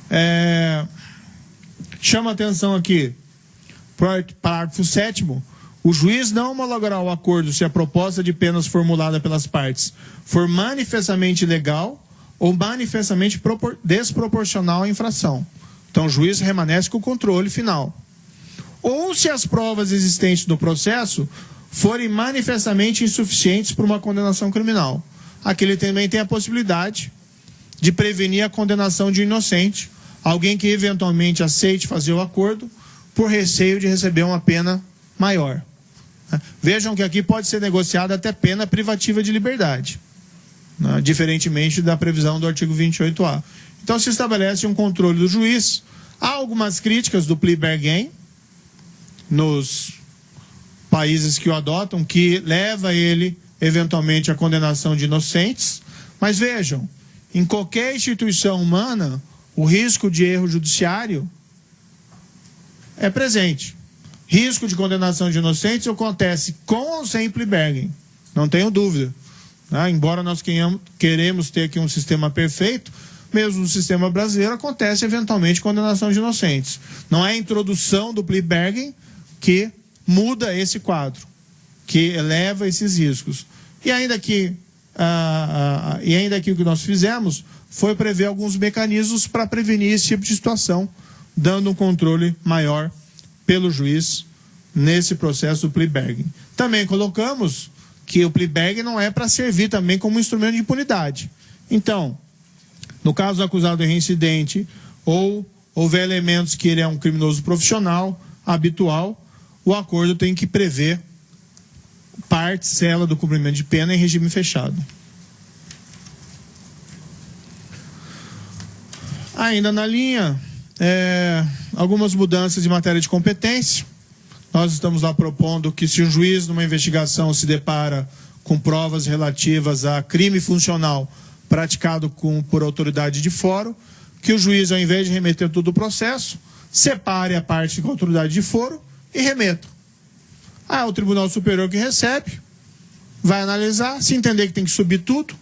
É, chama atenção aqui, parágrafo 7 o juiz não homologará o acordo se a proposta de penas formulada pelas partes for manifestamente ilegal ou manifestamente desproporcional à infração. Então, o juiz remanesce com o controle final ou se as provas existentes no processo forem manifestamente insuficientes para uma condenação criminal. Aqui ele também tem a possibilidade de prevenir a condenação de um inocente, alguém que eventualmente aceite fazer o acordo por receio de receber uma pena maior. Vejam que aqui pode ser negociada até pena privativa de liberdade, né? diferentemente da previsão do artigo 28A. Então se estabelece um controle do juiz. Há algumas críticas do plea bargain, nos países que o adotam, que leva ele eventualmente à condenação de inocentes. Mas vejam, em qualquer instituição humana, o risco de erro judiciário é presente. Risco de condenação de inocentes acontece com ou sem Plibergen, não tenho dúvida. Né? Embora nós queremos ter aqui um sistema perfeito, mesmo no sistema brasileiro acontece eventualmente condenação de inocentes. Não é a introdução do Plibergen que muda esse quadro, que eleva esses riscos. E ainda que, ah, ah, e ainda que o que nós fizemos foi prever alguns mecanismos para prevenir esse tipo de situação, dando um controle maior pelo juiz nesse processo do plea Também colocamos que o plea não é para servir também como instrumento de impunidade. Então, no caso do acusado de reincidente ou houver elementos que ele é um criminoso profissional, habitual, o acordo tem que prever parcela do cumprimento de pena em regime fechado. Ainda na linha, é, algumas mudanças de matéria de competência. Nós estamos lá propondo que se um juiz numa investigação se depara com provas relativas a crime funcional praticado com, por autoridade de foro, que o juiz, ao invés de remeter todo o processo, separe a parte com autoridade de foro e remeta. Ah, o Tribunal Superior que recebe, vai analisar, se entender que tem que subir tudo,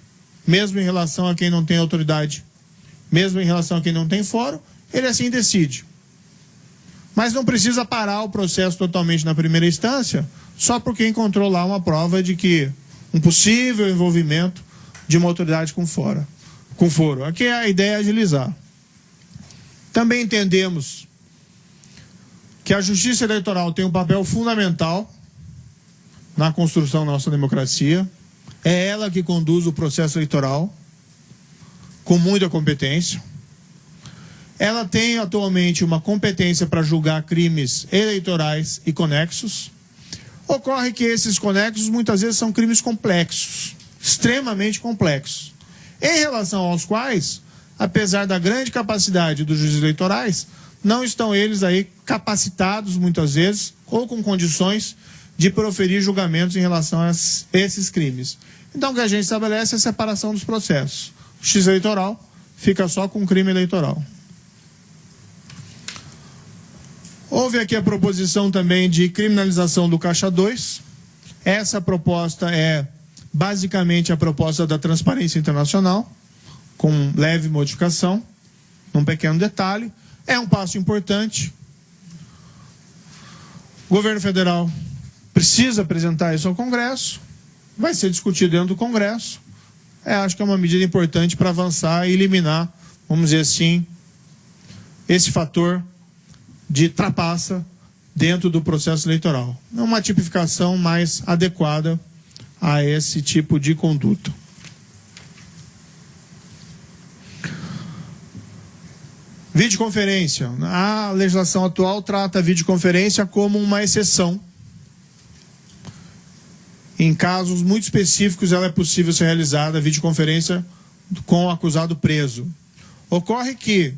mesmo em relação a quem não tem autoridade, mesmo em relação a quem não tem fórum, ele assim decide. Mas não precisa parar o processo totalmente na primeira instância, só porque encontrou lá uma prova de que um possível envolvimento de uma autoridade com fora, com foro. Aqui é a ideia é agilizar. Também entendemos que a justiça eleitoral tem um papel fundamental na construção da nossa democracia. É ela que conduz o processo eleitoral com muita competência. Ela tem atualmente uma competência para julgar crimes eleitorais e conexos. Ocorre que esses conexos muitas vezes são crimes complexos, extremamente complexos, em relação aos quais, apesar da grande capacidade dos juízes eleitorais, não estão eles aí capacitados muitas vezes ou com condições de proferir julgamentos em relação a esses crimes. Então, o que a gente estabelece é a separação dos processos. O X eleitoral fica só com o crime eleitoral. Houve aqui a proposição também de criminalização do Caixa 2. Essa proposta é basicamente a proposta da Transparência Internacional, com leve modificação, num pequeno detalhe. É um passo importante. O governo federal precisa apresentar isso ao Congresso, vai ser discutido dentro do Congresso. É, acho que é uma medida importante para avançar e eliminar, vamos dizer assim, esse fator de trapaça dentro do processo eleitoral. É uma tipificação mais adequada a esse tipo de conduta. Videoconferência. A legislação atual trata a videoconferência como uma exceção em casos muito específicos, ela é possível ser realizada videoconferência com o acusado preso. Ocorre que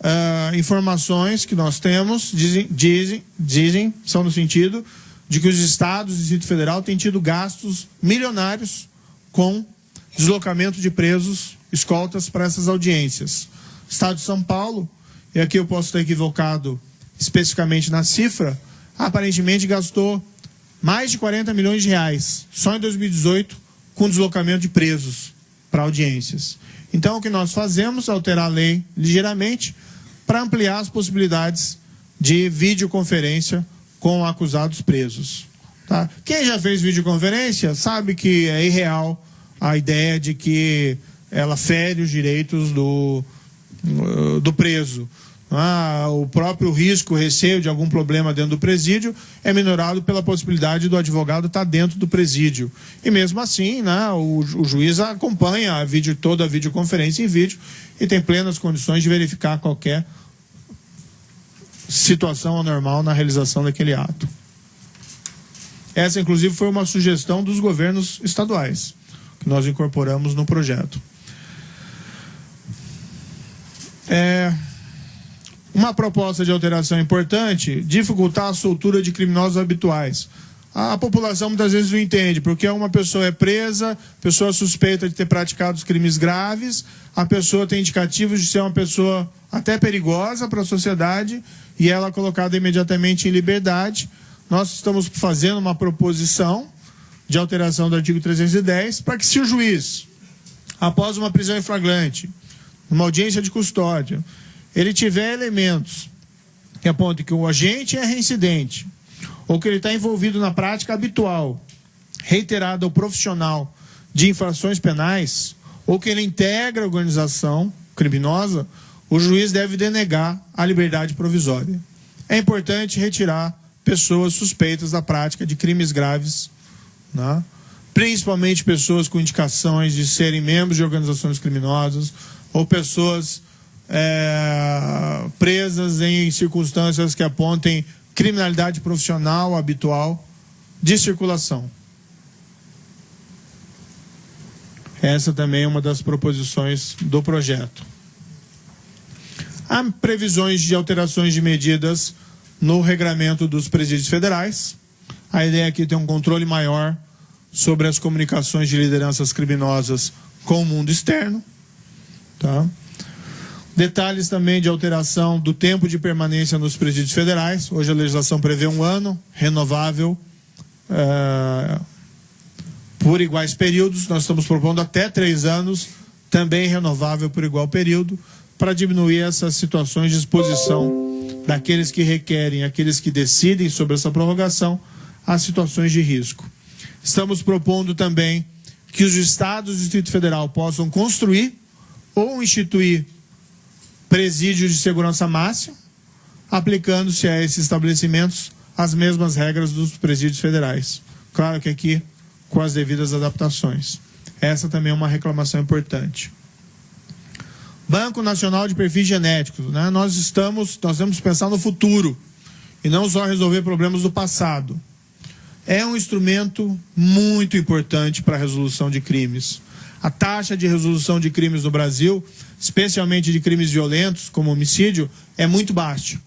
uh, informações que nós temos dizem, dizem, dizem, são no sentido de que os estados e o Distrito Federal têm tido gastos milionários com deslocamento de presos, escoltas para essas audiências. Estado de São Paulo, e aqui eu posso estar equivocado especificamente na cifra, aparentemente gastou mais de 40 milhões de reais só em 2018 com deslocamento de presos para audiências. Então, o que nós fazemos é alterar a lei ligeiramente para ampliar as possibilidades de videoconferência com acusados presos. Tá? Quem já fez videoconferência sabe que é irreal a ideia de que ela fere os direitos do, do preso ah, o próprio risco, o receio de algum problema dentro do presídio é minorado pela possibilidade do advogado estar dentro do presídio. E mesmo assim, né, o, o juiz acompanha a vídeo, toda a videoconferência em vídeo e tem plenas condições de verificar qualquer situação anormal na realização daquele ato. Essa, inclusive, foi uma sugestão dos governos estaduais, que nós incorporamos no projeto. É, uma proposta de alteração importante, dificultar a soltura de criminosos habituais. A população muitas vezes não entende, porque uma pessoa é presa, pessoa suspeita de ter praticado crimes graves, a pessoa tem indicativos de ser uma pessoa até perigosa para a sociedade e ela é colocada imediatamente em liberdade. Nós estamos fazendo uma proposição de alteração do artigo 310 para que se o juiz, após uma prisão em flagrante, uma audiência de custódia, ele tiver elementos que apontem que o agente é reincidente, ou que ele está envolvido na prática habitual, reiterada ou profissional de infrações penais, ou que ele integra a organização criminosa, o juiz deve denegar a liberdade provisória. É importante retirar pessoas suspeitas da prática de crimes graves, né? principalmente pessoas com indicações de serem membros de organizações criminosas ou pessoas é, presas em circunstâncias que apontem criminalidade profissional habitual de circulação. Essa também é uma das proposições do projeto. Há previsões de alterações de medidas no regramento dos presídios federais. A ideia aqui é ter um controle maior sobre as comunicações de lideranças criminosas com o mundo externo. Tá? Detalhes também de alteração do tempo de permanência nos presídios federais. Hoje a legislação prevê um ano, renovável é, por iguais períodos. Nós estamos propondo até três anos, também renovável por igual período, para diminuir essas situações de exposição daqueles que requerem, aqueles que decidem sobre essa prorrogação, às situações de risco. Estamos propondo também que os estados do Distrito Federal possam construir ou instituir presídios de segurança máxima, aplicando-se a esses estabelecimentos as mesmas regras dos presídios federais. Claro que aqui com as devidas adaptações. Essa também é uma reclamação importante. Banco Nacional de Perfis Genéticos. Né? Nós estamos, nós temos que pensar no futuro e não só resolver problemas do passado. É um instrumento muito importante para a resolução de crimes. A taxa de resolução de crimes no Brasil, especialmente de crimes violentos, como homicídio, é muito baixa.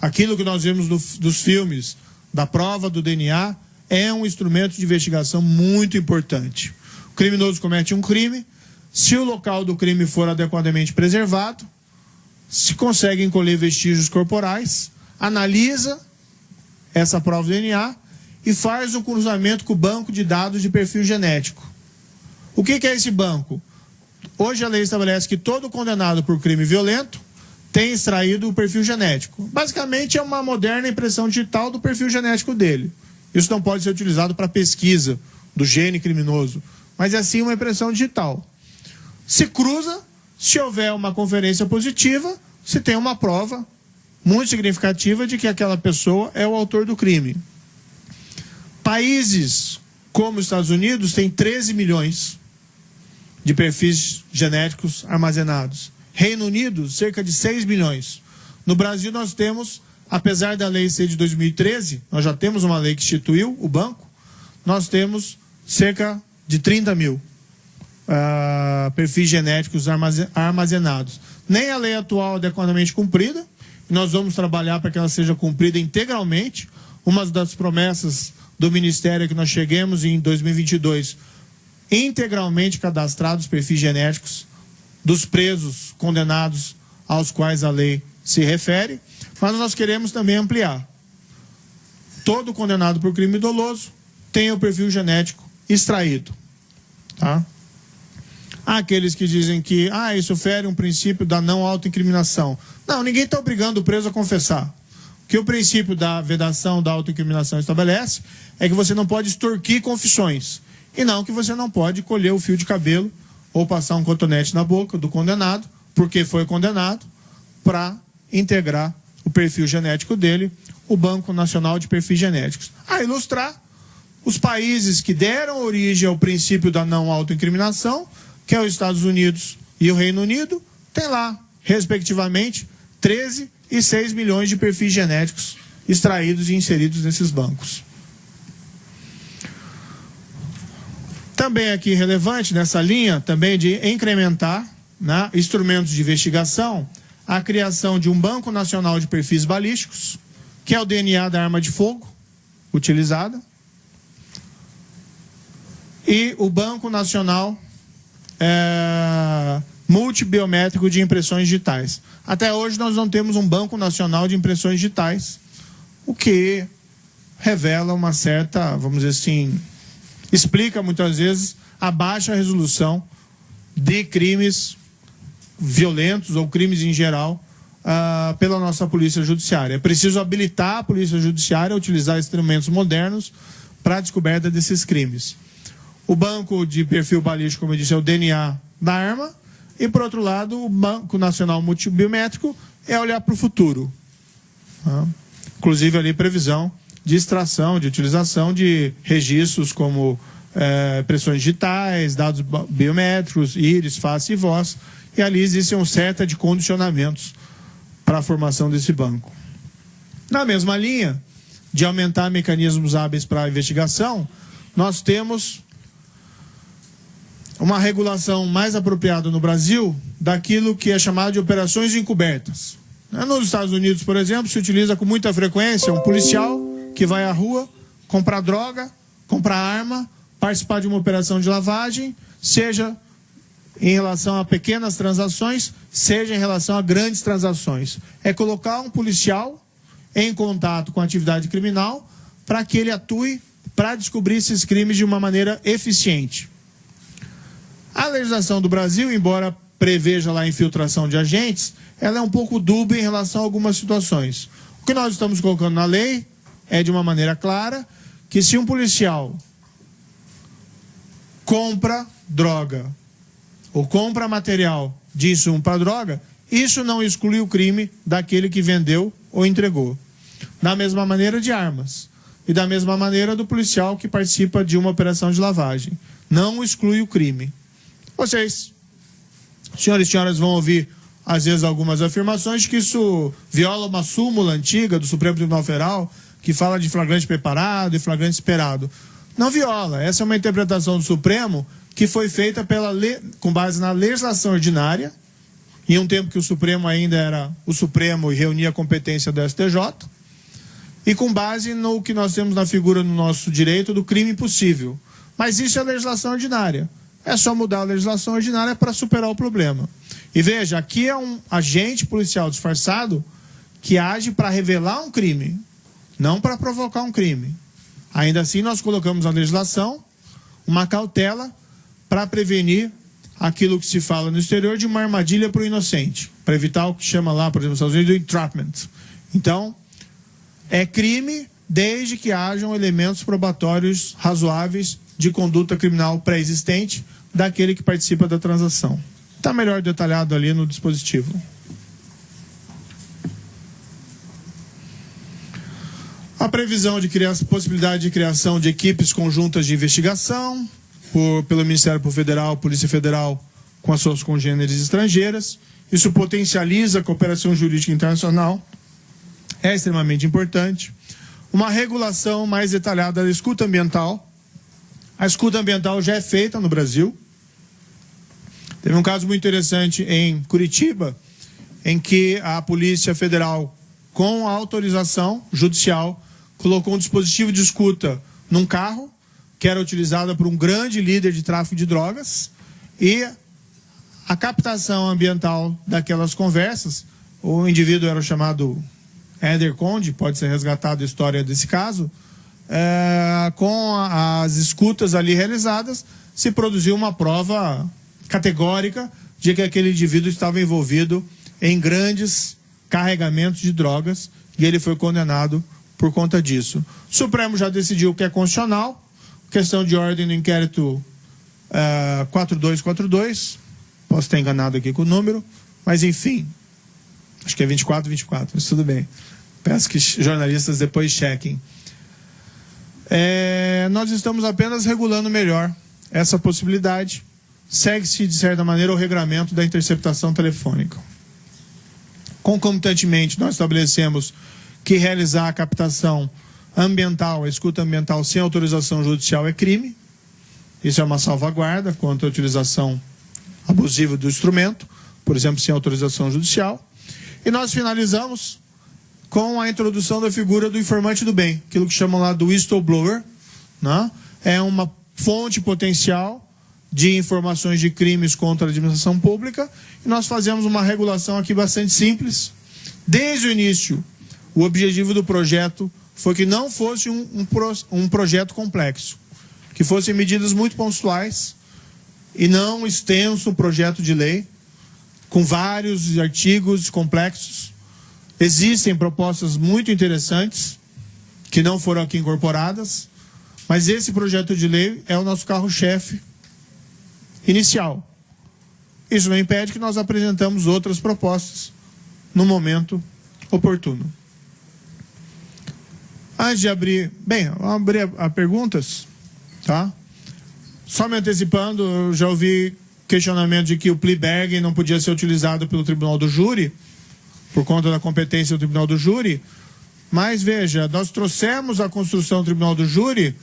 Aquilo que nós vemos dos filmes, da prova do DNA, é um instrumento de investigação muito importante. O criminoso comete um crime, se o local do crime for adequadamente preservado, se consegue encolher vestígios corporais, analisa essa prova do DNA e faz o cruzamento com o banco de dados de perfil genético. O que, que é esse banco? Hoje a lei estabelece que todo condenado por crime violento tem extraído o perfil genético. Basicamente é uma moderna impressão digital do perfil genético dele. Isso não pode ser utilizado para pesquisa do gene criminoso, mas é sim uma impressão digital. Se cruza, se houver uma conferência positiva, se tem uma prova muito significativa de que aquela pessoa é o autor do crime. Países como os Estados Unidos têm 13 milhões de perfis genéticos armazenados. Reino Unido, cerca de 6 milhões. No Brasil, nós temos, apesar da lei ser de 2013, nós já temos uma lei que instituiu o banco, nós temos cerca de 30 mil uh, perfis genéticos armazenados. Nem a lei atual é adequadamente cumprida, nós vamos trabalhar para que ela seja cumprida integralmente. Uma das promessas do Ministério é que nós cheguemos em 2022 integralmente cadastrados perfis genéticos dos presos condenados aos quais a lei se refere, mas nós queremos também ampliar. Todo condenado por crime doloso tem o perfil genético extraído. Tá? Há aqueles que dizem que ah, isso fere um princípio da não autoincriminação. Não, ninguém está obrigando o preso a confessar. O que o princípio da vedação da autoincriminação estabelece é que você não pode extorquir confissões. E não que você não pode colher o fio de cabelo ou passar um cotonete na boca do condenado, porque foi condenado, para integrar o perfil genético dele, o Banco Nacional de Perfis Genéticos. A ilustrar, os países que deram origem ao princípio da não autoincriminação que é os Estados Unidos e o Reino Unido, tem lá, respectivamente, 13 e 6 milhões de perfis genéticos extraídos e inseridos nesses bancos. Também aqui relevante nessa linha, também de incrementar né, instrumentos de investigação, a criação de um Banco Nacional de Perfis Balísticos, que é o DNA da arma de fogo utilizada, e o Banco Nacional é, multibiométrico de impressões digitais. Até hoje nós não temos um banco nacional de impressões digitais, o que revela uma certa, vamos dizer assim, explica muitas vezes a baixa resolução de crimes violentos ou crimes em geral uh, pela nossa polícia judiciária. É preciso habilitar a polícia judiciária a utilizar instrumentos modernos para a descoberta desses crimes. O banco de perfil balístico, como eu disse, é o DNA da arma. E, por outro lado, o Banco Nacional Multibiométrico é olhar para o futuro. Tá? Inclusive, ali, previsão de extração, de utilização de registros como é, pressões digitais, dados biométricos, íris, face e voz, e ali existe um certo de condicionamentos para a formação desse banco. Na mesma linha de aumentar mecanismos hábeis para a investigação, nós temos uma regulação mais apropriada no Brasil daquilo que é chamado de operações encobertas. Nos Estados Unidos, por exemplo, se utiliza com muita frequência um policial que vai à rua comprar droga, comprar arma, participar de uma operação de lavagem, seja em relação a pequenas transações, seja em relação a grandes transações. É colocar um policial em contato com a atividade criminal para que ele atue para descobrir esses crimes de uma maneira eficiente. A legislação do Brasil, embora preveja lá a infiltração de agentes, ela é um pouco dúbia em relação a algumas situações. O que nós estamos colocando na lei é de uma maneira clara que se um policial compra droga ou compra material de insumo para droga, isso não exclui o crime daquele que vendeu ou entregou. Da mesma maneira de armas. E da mesma maneira do policial que participa de uma operação de lavagem. Não exclui o crime. Vocês, senhores e senhoras, vão ouvir, às vezes, algumas afirmações que isso viola uma súmula antiga do Supremo Tribunal Federal, que fala de flagrante preparado e flagrante esperado. Não viola. Essa é uma interpretação do Supremo que foi feita pela com base na legislação ordinária, em um tempo que o Supremo ainda era o Supremo e reunia a competência do STJ, e com base no que nós temos na figura no nosso direito do crime impossível. Mas isso é legislação ordinária. É só mudar a legislação ordinária para superar o problema. E veja, aqui é um agente policial disfarçado que age para revelar um crime, não para provocar um crime. Ainda assim, nós colocamos na legislação uma cautela para prevenir aquilo que se fala no exterior de uma armadilha para o inocente, para evitar o que chama lá, por exemplo, nos Estados Unidos, do entrapment. Então, é crime desde que hajam elementos probatórios razoáveis de conduta criminal pré-existente daquele que participa da transação. Está melhor detalhado ali no dispositivo. A previsão de criar, possibilidade de criação de equipes conjuntas de investigação por, pelo Ministério Federal, Polícia Federal, com as suas congêneres estrangeiras. Isso potencializa a cooperação jurídica internacional. É extremamente importante. Uma regulação mais detalhada da escuta ambiental. A escuta ambiental já é feita no Brasil. Teve um caso muito interessante em Curitiba, em que a Polícia Federal, com autorização judicial, colocou um dispositivo de escuta num carro, que era utilizado por um grande líder de tráfico de drogas, e a captação ambiental daquelas conversas, o indivíduo era chamado Éder Conde, pode ser resgatado a história desse caso, é, com as escutas ali realizadas, se produziu uma prova categórica de que aquele indivíduo estava envolvido em grandes carregamentos de drogas e ele foi condenado por conta disso. O Supremo já decidiu que é constitucional, questão de ordem no inquérito uh, 4242, posso estar enganado aqui com o número, mas enfim, acho que é 24, 24, mas tudo bem. Peço que jornalistas depois chequem. É, nós estamos apenas regulando melhor essa possibilidade. Segue-se, de certa maneira, o regramento da interceptação telefônica. Concomitantemente, nós estabelecemos que realizar a captação ambiental, a escuta ambiental sem autorização judicial é crime. Isso é uma salvaguarda contra a utilização abusiva do instrumento, por exemplo, sem autorização judicial. E nós finalizamos com a introdução da figura do informante do bem, aquilo que chamam lá do whistleblower. Né? É uma fonte potencial de informações de crimes contra a administração pública. E nós fazemos uma regulação aqui bastante simples. Desde o início, o objetivo do projeto foi que não fosse um, um, um projeto complexo, que fossem medidas muito pontuais e não um extenso projeto de lei com vários artigos complexos. Existem propostas muito interessantes que não foram aqui incorporadas, mas esse projeto de lei é o nosso carro-chefe inicial. Isso não impede que nós apresentamos outras propostas no momento oportuno. Antes de abrir, bem, vamos abrir a, a perguntas, tá? Só me antecipando, eu já ouvi questionamento de que o bargain não podia ser utilizado pelo tribunal do júri, por conta da competência do tribunal do júri. Mas veja, nós trouxemos a construção do tribunal do júri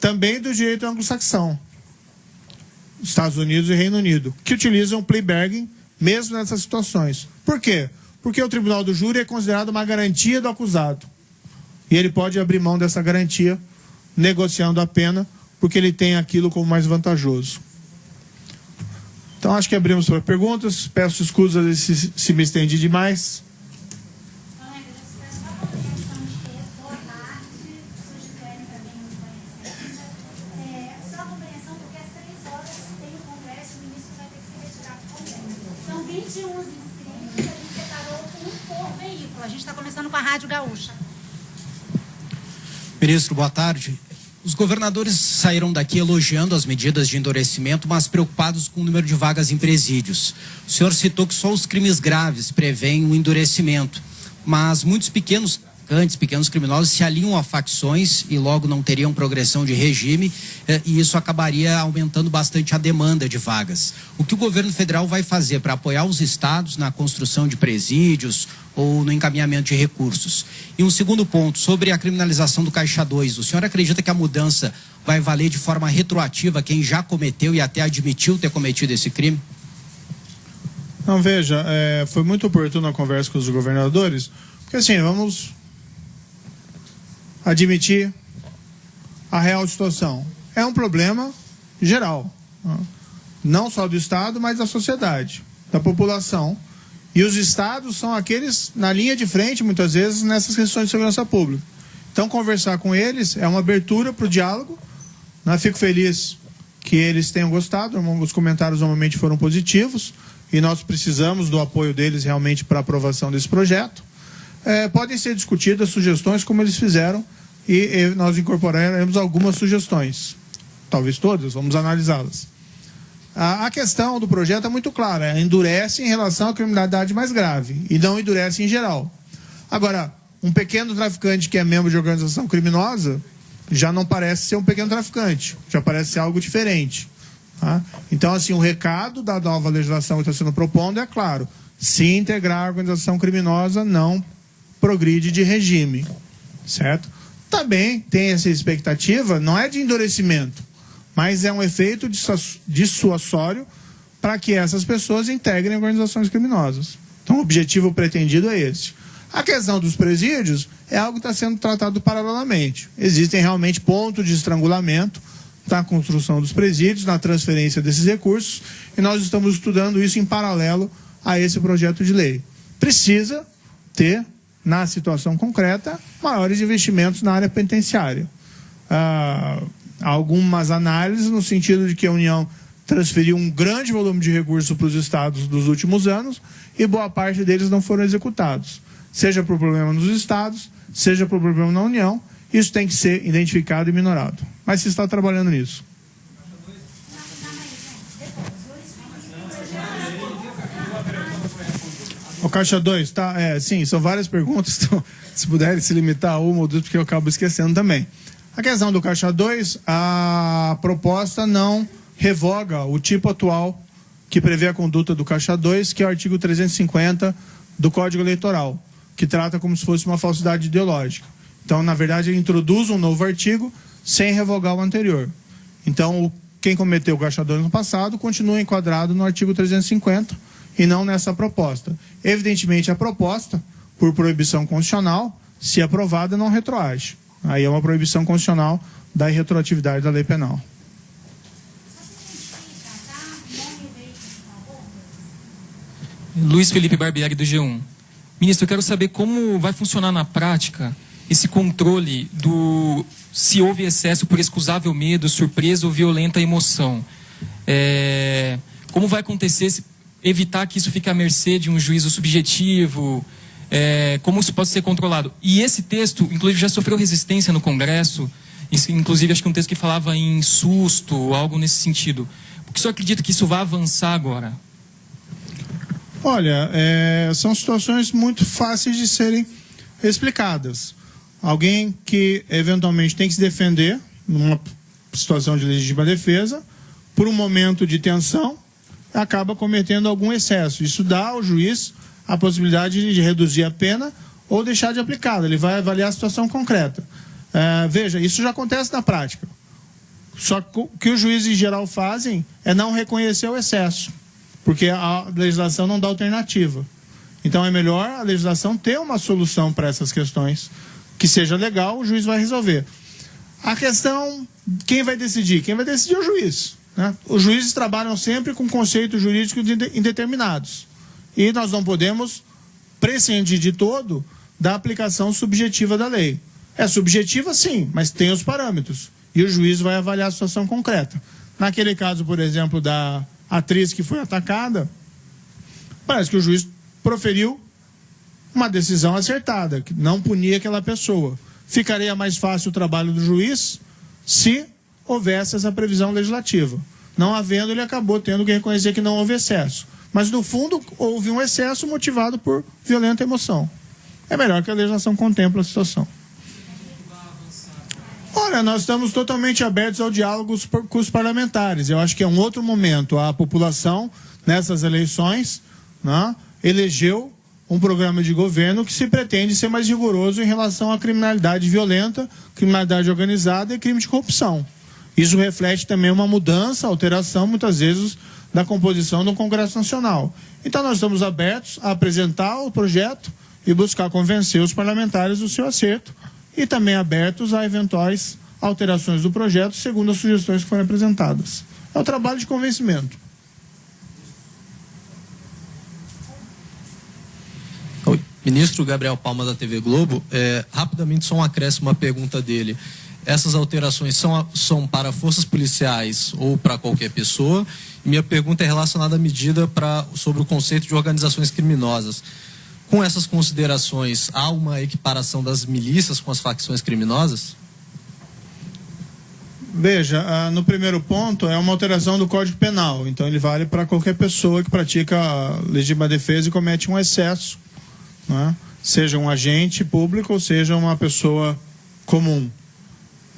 também do direito anglo-saxão, Estados Unidos e Reino Unido, que utilizam o bargain mesmo nessas situações. Por quê? Porque o tribunal do júri é considerado uma garantia do acusado. E ele pode abrir mão dessa garantia negociando a pena, porque ele tem aquilo como mais vantajoso. Então, acho que abrimos para perguntas. Peço desculpas se, se me estendi demais. A gente está começando com a Rádio Gaúcha. Ministro, boa tarde. Os governadores saíram daqui elogiando as medidas de endurecimento, mas preocupados com o número de vagas em presídios. O senhor citou que só os crimes graves prevêem um endurecimento, mas muitos pequenos traficantes, pequenos criminosos se alinham a facções e logo não teriam progressão de regime eh, e isso acabaria aumentando bastante a demanda de vagas. O que o governo federal vai fazer para apoiar os estados na construção de presídios ou no encaminhamento de recursos? E um segundo ponto, sobre a criminalização do Caixa 2, o senhor acredita que a mudança vai valer de forma retroativa quem já cometeu e até admitiu ter cometido esse crime? Não, veja, é, foi muito oportuno a conversa com os governadores, porque assim, vamos admitir a real situação. É um problema geral, né? não só do Estado, mas da sociedade, da população. E os estados são aqueles na linha de frente, muitas vezes, nessas questões de segurança pública. Então, conversar com eles é uma abertura para o diálogo. Né? Fico feliz que eles tenham gostado, os comentários normalmente foram positivos e nós precisamos do apoio deles realmente para a aprovação desse projeto é, podem ser discutidas sugestões como eles fizeram e, e nós incorporaremos algumas sugestões. Talvez todas, vamos analisá-las. A, a, questão do projeto é muito clara, endurece em relação à criminalidade mais grave e não endurece em geral. Agora, um pequeno traficante que é membro de organização criminosa já não parece ser um pequeno traficante, já parece ser algo diferente. Tá? Então, assim, o recado da nova legislação que está sendo propondo é claro: se integrar a organização criminosa, não progride de regime, certo? Também tem essa expectativa, não é de endurecimento, mas é um efeito dissuasório para que essas pessoas integrem organizações criminosas. Então, o objetivo pretendido é esse. A questão dos presídios é algo que está sendo tratado paralelamente. Existem realmente pontos de estrangulamento na construção dos presídios, na transferência desses recursos, e nós estamos estudando isso em paralelo a esse projeto de lei. Precisa ter na situação concreta, maiores investimentos na área penitenciária. Ah, algumas análises no sentido de que a União transferiu um grande volume de recursos para os estados dos últimos anos e boa parte deles não foram executados. Seja por problema nos estados, seja por problema na União, isso tem que ser identificado e minorado. Mas se está trabalhando nisso. O caixa 2, tá? É, sim, são várias perguntas, então, se puderem se limitar a uma ou duas, porque eu acabo esquecendo também. A questão do caixa 2, a proposta não revoga o tipo atual que prevê a conduta do caixa 2, que é o artigo 350 do Código Eleitoral, que trata como se fosse uma falsidade ideológica. Então, na verdade, ele introduz um novo artigo sem revogar o anterior. Então, quem cometeu o caixa 2 no passado continua enquadrado no artigo 350 e não nessa proposta. Evidentemente, a proposta, por proibição constitucional, se aprovada, não retroage. Aí é uma proibição constitucional da irretroatividade da lei penal. Luiz Felipe Barbieri, do G1. Ministro, eu quero saber como vai funcionar na prática esse controle do se houve excesso por excusável medo, surpresa ou violenta emoção. É, como vai acontecer esse evitar que isso fique à mercê de um juízo subjetivo, é, como isso pode ser controlado. E esse texto, inclusive, já sofreu resistência no Congresso, inclusive acho que um texto que falava em susto, algo nesse sentido. Por que o senhor acredita que isso vai avançar agora? Olha, é, são situações muito fáceis de serem explicadas. Alguém que eventualmente tem que se defender numa situação de legítima defesa, por um momento de tensão, acaba cometendo algum excesso. Isso dá ao juiz a possibilidade de reduzir a pena ou deixar de aplicá-la. Ele vai avaliar a situação concreta. É, veja, isso já acontece na prática. Só que o que os juízes em geral fazem é não reconhecer o excesso, porque a legislação não dá alternativa. Então é melhor a legislação ter uma solução para essas questões, que seja legal, o juiz vai resolver. A questão, quem vai decidir? Quem vai decidir é o juiz. Né? Os juízes trabalham sempre com conceitos jurídicos indeterminados. E nós não podemos prescindir de todo da aplicação subjetiva da lei. É subjetiva, sim, mas tem os parâmetros. E o juiz vai avaliar a situação concreta. Naquele caso, por exemplo, da atriz que foi atacada, parece que o juiz proferiu uma decisão acertada, que não punia aquela pessoa. Ficaria mais fácil o trabalho do juiz se houvesse essa previsão legislativa. Não havendo, ele acabou tendo que reconhecer que não houve excesso. Mas, no fundo, houve um excesso motivado por violenta emoção. É melhor que a legislação contemple a situação. Olha, nós estamos totalmente abertos ao diálogo com os parlamentares. Eu acho que é um outro momento. A população, nessas eleições, né, elegeu um programa de governo que se pretende ser mais rigoroso em relação à criminalidade violenta, criminalidade organizada e crime de corrupção. Isso reflete também uma mudança, alteração, muitas vezes, da composição do Congresso Nacional. Então, nós estamos abertos a apresentar o projeto e buscar convencer os parlamentares do seu acerto e também abertos a eventuais alterações do projeto, segundo as sugestões que foram apresentadas. É o trabalho de convencimento. Ministro Gabriel Palma da TV Globo, é, rapidamente só um acréscimo à pergunta dele essas alterações são, são para forças policiais ou para qualquer pessoa. Minha pergunta é relacionada à medida pra, sobre o conceito de organizações criminosas. Com essas considerações, há uma equiparação das milícias com as facções criminosas? Veja, ah, no primeiro ponto é uma alteração do Código Penal, então ele vale para qualquer pessoa que pratica legítima defesa e comete um excesso, né? seja um agente público ou seja uma pessoa comum.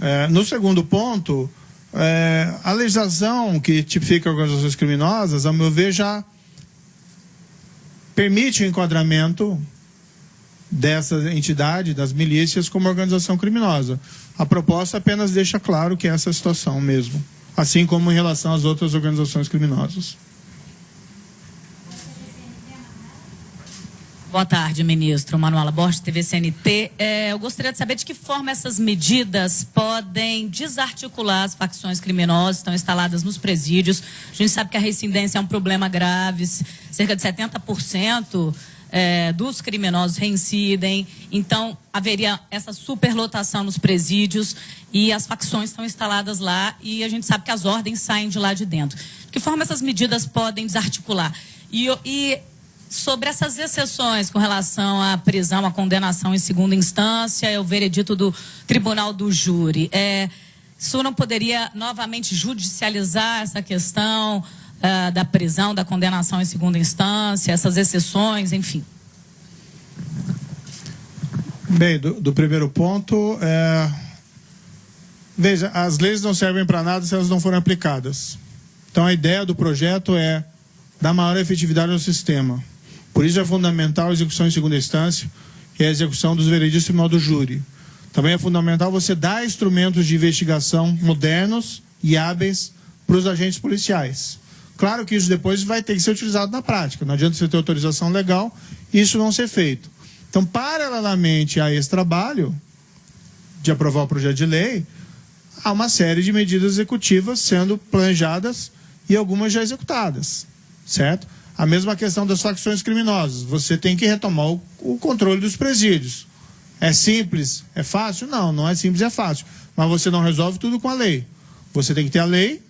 É, no segundo ponto, é, a legislação que tipifica organizações criminosas, ao meu ver, já permite o enquadramento dessa entidade, das milícias, como organização criminosa. A proposta apenas deixa claro que é essa situação mesmo, assim como em relação às outras organizações criminosas. Boa tarde, ministro. Manuela Borges, TV CNT. É, eu gostaria de saber de que forma essas medidas podem desarticular as facções criminosas que estão instaladas nos presídios. A gente sabe que a reincidência é um problema grave, cerca de 70% é, dos criminosos reincidem. Então, haveria essa superlotação nos presídios e as facções estão instaladas lá e a gente sabe que as ordens saem de lá de dentro. De que forma essas medidas podem desarticular? E, e sobre essas exceções com relação à prisão, à condenação em segunda instância, é o veredito do tribunal do júri. É, isso não poderia novamente judicializar essa questão uh, da prisão, da condenação em segunda instância, essas exceções, enfim? Bem, do, do primeiro ponto, é... veja, as leis não servem para nada se elas não forem aplicadas. Então a ideia do projeto é dar maior efetividade ao sistema. Por isso é fundamental a execução em segunda instância e a execução dos vereditos do do júri. Também é fundamental você dar instrumentos de investigação modernos e hábeis para os agentes policiais. Claro que isso depois vai ter que ser utilizado na prática. Não adianta você ter autorização legal e isso não ser feito. Então, paralelamente a esse trabalho de aprovar o projeto de lei, há uma série de medidas executivas sendo planejadas e algumas já executadas, certo? A mesma questão das facções criminosas. Você tem que retomar o, o controle dos presídios. É simples? É fácil? Não, não é simples, é fácil. Mas você não resolve tudo com a lei. Você tem que ter a lei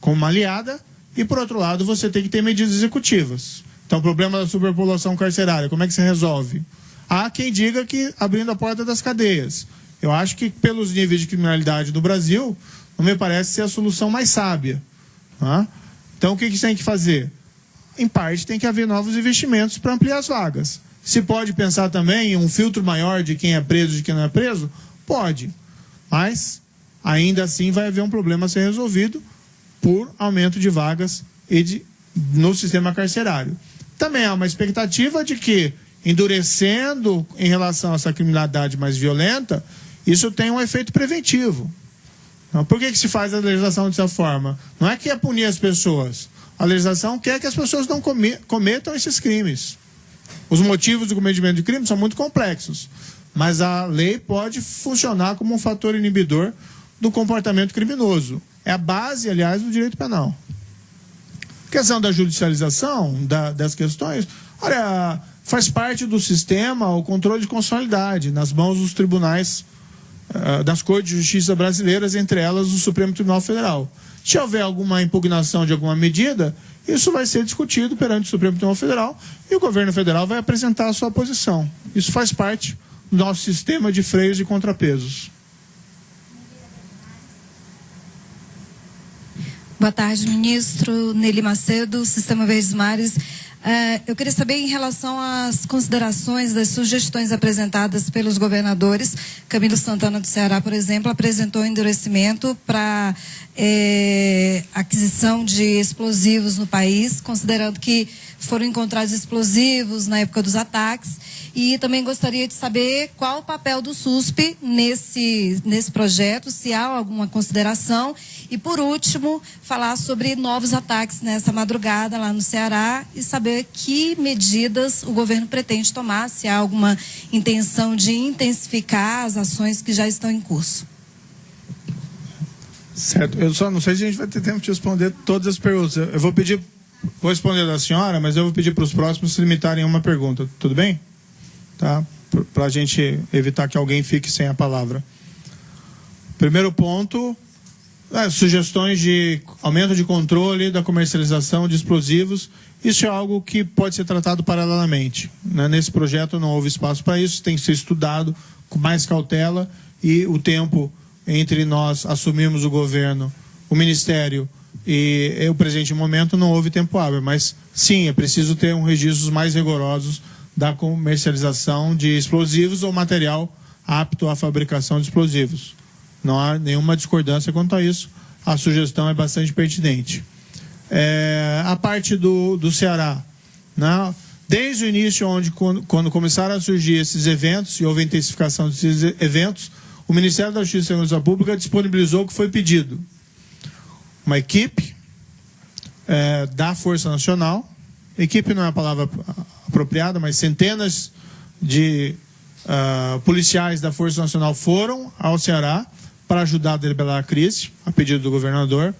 como uma aliada e, por outro lado, você tem que ter medidas executivas. Então, o problema da superpopulação carcerária, como é que se resolve? Há quem diga que abrindo a porta das cadeias. Eu acho que, pelos níveis de criminalidade do Brasil, não me parece ser a solução mais sábia. Tá? Então, o que, que tem que fazer? Em parte tem que haver novos investimentos para ampliar as vagas. Se pode pensar também em um filtro maior de quem é preso e de quem não é preso? Pode. Mas ainda assim vai haver um problema a ser resolvido por aumento de vagas e de no sistema carcerário. Também há uma expectativa de que, endurecendo em relação a essa criminalidade mais violenta, isso tem um efeito preventivo. Então, por que, que se faz a legislação dessa forma? Não é que é punir as pessoas. A legislação quer que as pessoas não cometam esses crimes. Os motivos do cometimento de crime são muito complexos, mas a lei pode funcionar como um fator inibidor do comportamento criminoso. É a base, aliás, do direito penal. Questão da judicialização da, das questões, olha, faz parte do sistema o controle de constitucionalidade nas mãos dos tribunais uh, das Cortes de Justiça brasileiras, entre elas o Supremo Tribunal Federal. Se houver alguma impugnação de alguma medida, isso vai ser discutido perante o Supremo Tribunal Federal e o governo federal vai apresentar a sua posição. Isso faz parte do nosso sistema de freios e contrapesos. Boa tarde, ministro Nelly Macedo, Sistema Verdes Mares. Uh, eu queria saber em relação às considerações das sugestões apresentadas pelos governadores. Camilo Santana do Ceará, por exemplo, apresentou endurecimento para é, aquisição de explosivos no país, considerando que foram encontrados explosivos na época dos ataques. E também gostaria de saber qual o papel do SUSP nesse, nesse projeto, se há alguma consideração. E, por último, falar sobre novos ataques nessa madrugada lá no Ceará e saber que medidas o governo pretende tomar, se há alguma intenção de intensificar as ações que já estão em curso. Certo. Eu só não sei se a gente vai ter tempo de responder todas as perguntas. Eu vou pedir, vou responder da senhora, mas eu vou pedir para os próximos se limitarem a uma pergunta. Tudo bem? Tá? Para a gente evitar que alguém fique sem a palavra. Primeiro ponto, é, sugestões de aumento de controle da comercialização de explosivos. Isso é algo que pode ser tratado paralelamente. Né? Nesse projeto não houve espaço para isso, tem que ser estudado com mais cautela e o tempo entre nós assumirmos o governo, o ministério e o presente momento não houve tempo hábil, mas sim, é preciso ter um registros mais rigorosos da comercialização de explosivos ou material apto à fabricação de explosivos. Não há nenhuma discordância quanto a isso. A sugestão é bastante pertinente. É, a parte do, do Ceará, né? desde o início, onde quando, quando começaram a surgir esses eventos e houve intensificação desses eventos, o Ministério da Justiça e Segurança Pública disponibilizou o que foi pedido. Uma equipe é, da Força Nacional, equipe não é a palavra apropriada, mas centenas de uh, policiais da Força Nacional foram ao Ceará para ajudar a deliberar a crise, a pedido do governador.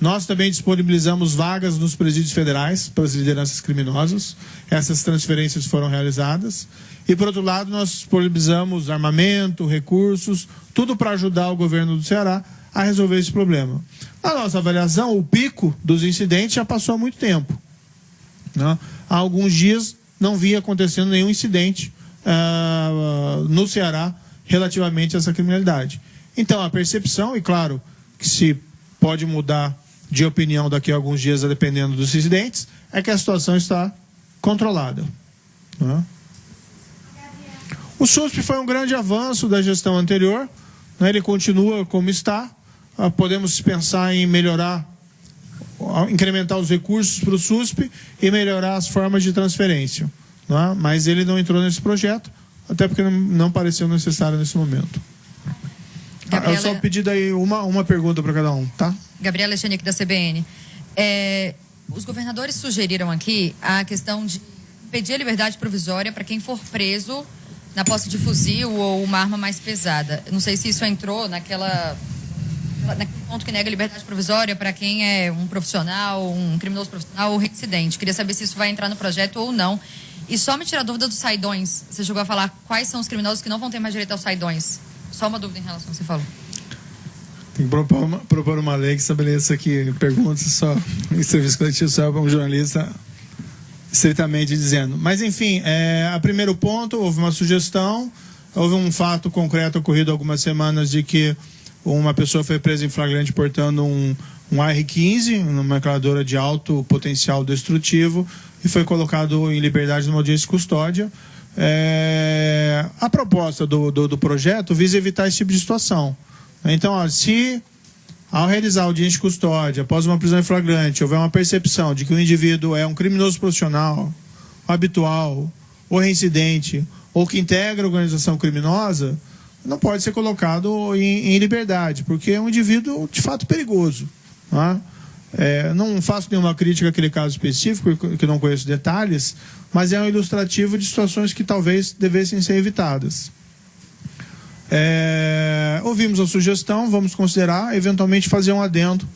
Nós também disponibilizamos vagas nos presídios federais para as lideranças criminosas. Essas transferências foram realizadas. E, por outro lado, nós disponibilizamos armamento, recursos, tudo para ajudar o governo do Ceará a resolver esse problema. Na nossa avaliação, o pico dos incidentes já passou há muito tempo. Né? Há alguns dias não vinha acontecendo nenhum incidente uh, no Ceará relativamente a essa criminalidade. Então, a percepção, e claro que se pode mudar de opinião daqui a alguns dias, dependendo dos incidentes, é que a situação está controlada. Né? O SUSP foi um grande avanço da gestão anterior, né? ele continua como está. Uh, podemos pensar em melhorar, incrementar os recursos para o SUSP e melhorar as formas de transferência. Né? Mas ele não entrou nesse projeto, até porque não, não pareceu necessário nesse momento. Gabriela... Eu só pedi daí uma, uma pergunta para cada um, tá? Gabriela Chenique, da CBN. É, os governadores sugeriram aqui a questão de pedir a liberdade provisória para quem for preso na posse de fuzil ou uma arma mais pesada. Não sei se isso entrou naquela naquele ponto que nega liberdade provisória para quem é um profissional, um criminoso profissional ou reincidente. Queria saber se isso vai entrar no projeto ou não. E só me tirar a dúvida dos saidões. Você chegou a falar quais são os criminosos que não vão ter mais direito aos saidões. Só uma dúvida em relação ao que você falou. Tem que propor uma, propor uma lei que estabeleça que perguntas só em serviço coletivo só para um jornalista estritamente dizendo. Mas, enfim, é, a primeiro ponto, houve uma sugestão, houve um fato concreto ocorrido algumas semanas de que uma pessoa foi presa em flagrante portando um, um AR-15, uma metralhadora de alto potencial destrutivo, e foi colocado em liberdade numa audiência de custódia. É, a proposta do, do, do, projeto visa evitar esse tipo de situação. Então, ó, se ao realizar audiência de custódia, após uma prisão em flagrante, houver uma percepção de que o indivíduo é um criminoso profissional, habitual, ou reincidente, ou que integra organização criminosa, não pode ser colocado em, em liberdade, porque é um indivíduo de fato perigoso. Não, é? É, não faço nenhuma crítica àquele caso específico, que não conheço detalhes, mas é um ilustrativo de situações que talvez devessem ser evitadas. É, ouvimos a sugestão, vamos considerar, eventualmente fazer um adendo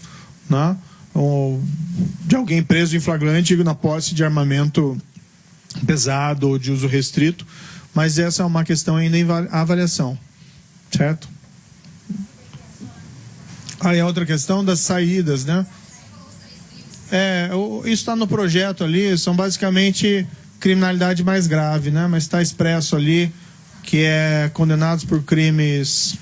né, de alguém preso em flagrante na posse de armamento pesado ou de uso restrito, mas essa é uma questão ainda em avaliação, certo? Aí a outra questão das saídas, né? É, isso está no projeto ali, são basicamente criminalidade mais grave, né? Mas está expresso ali que é condenados por crimes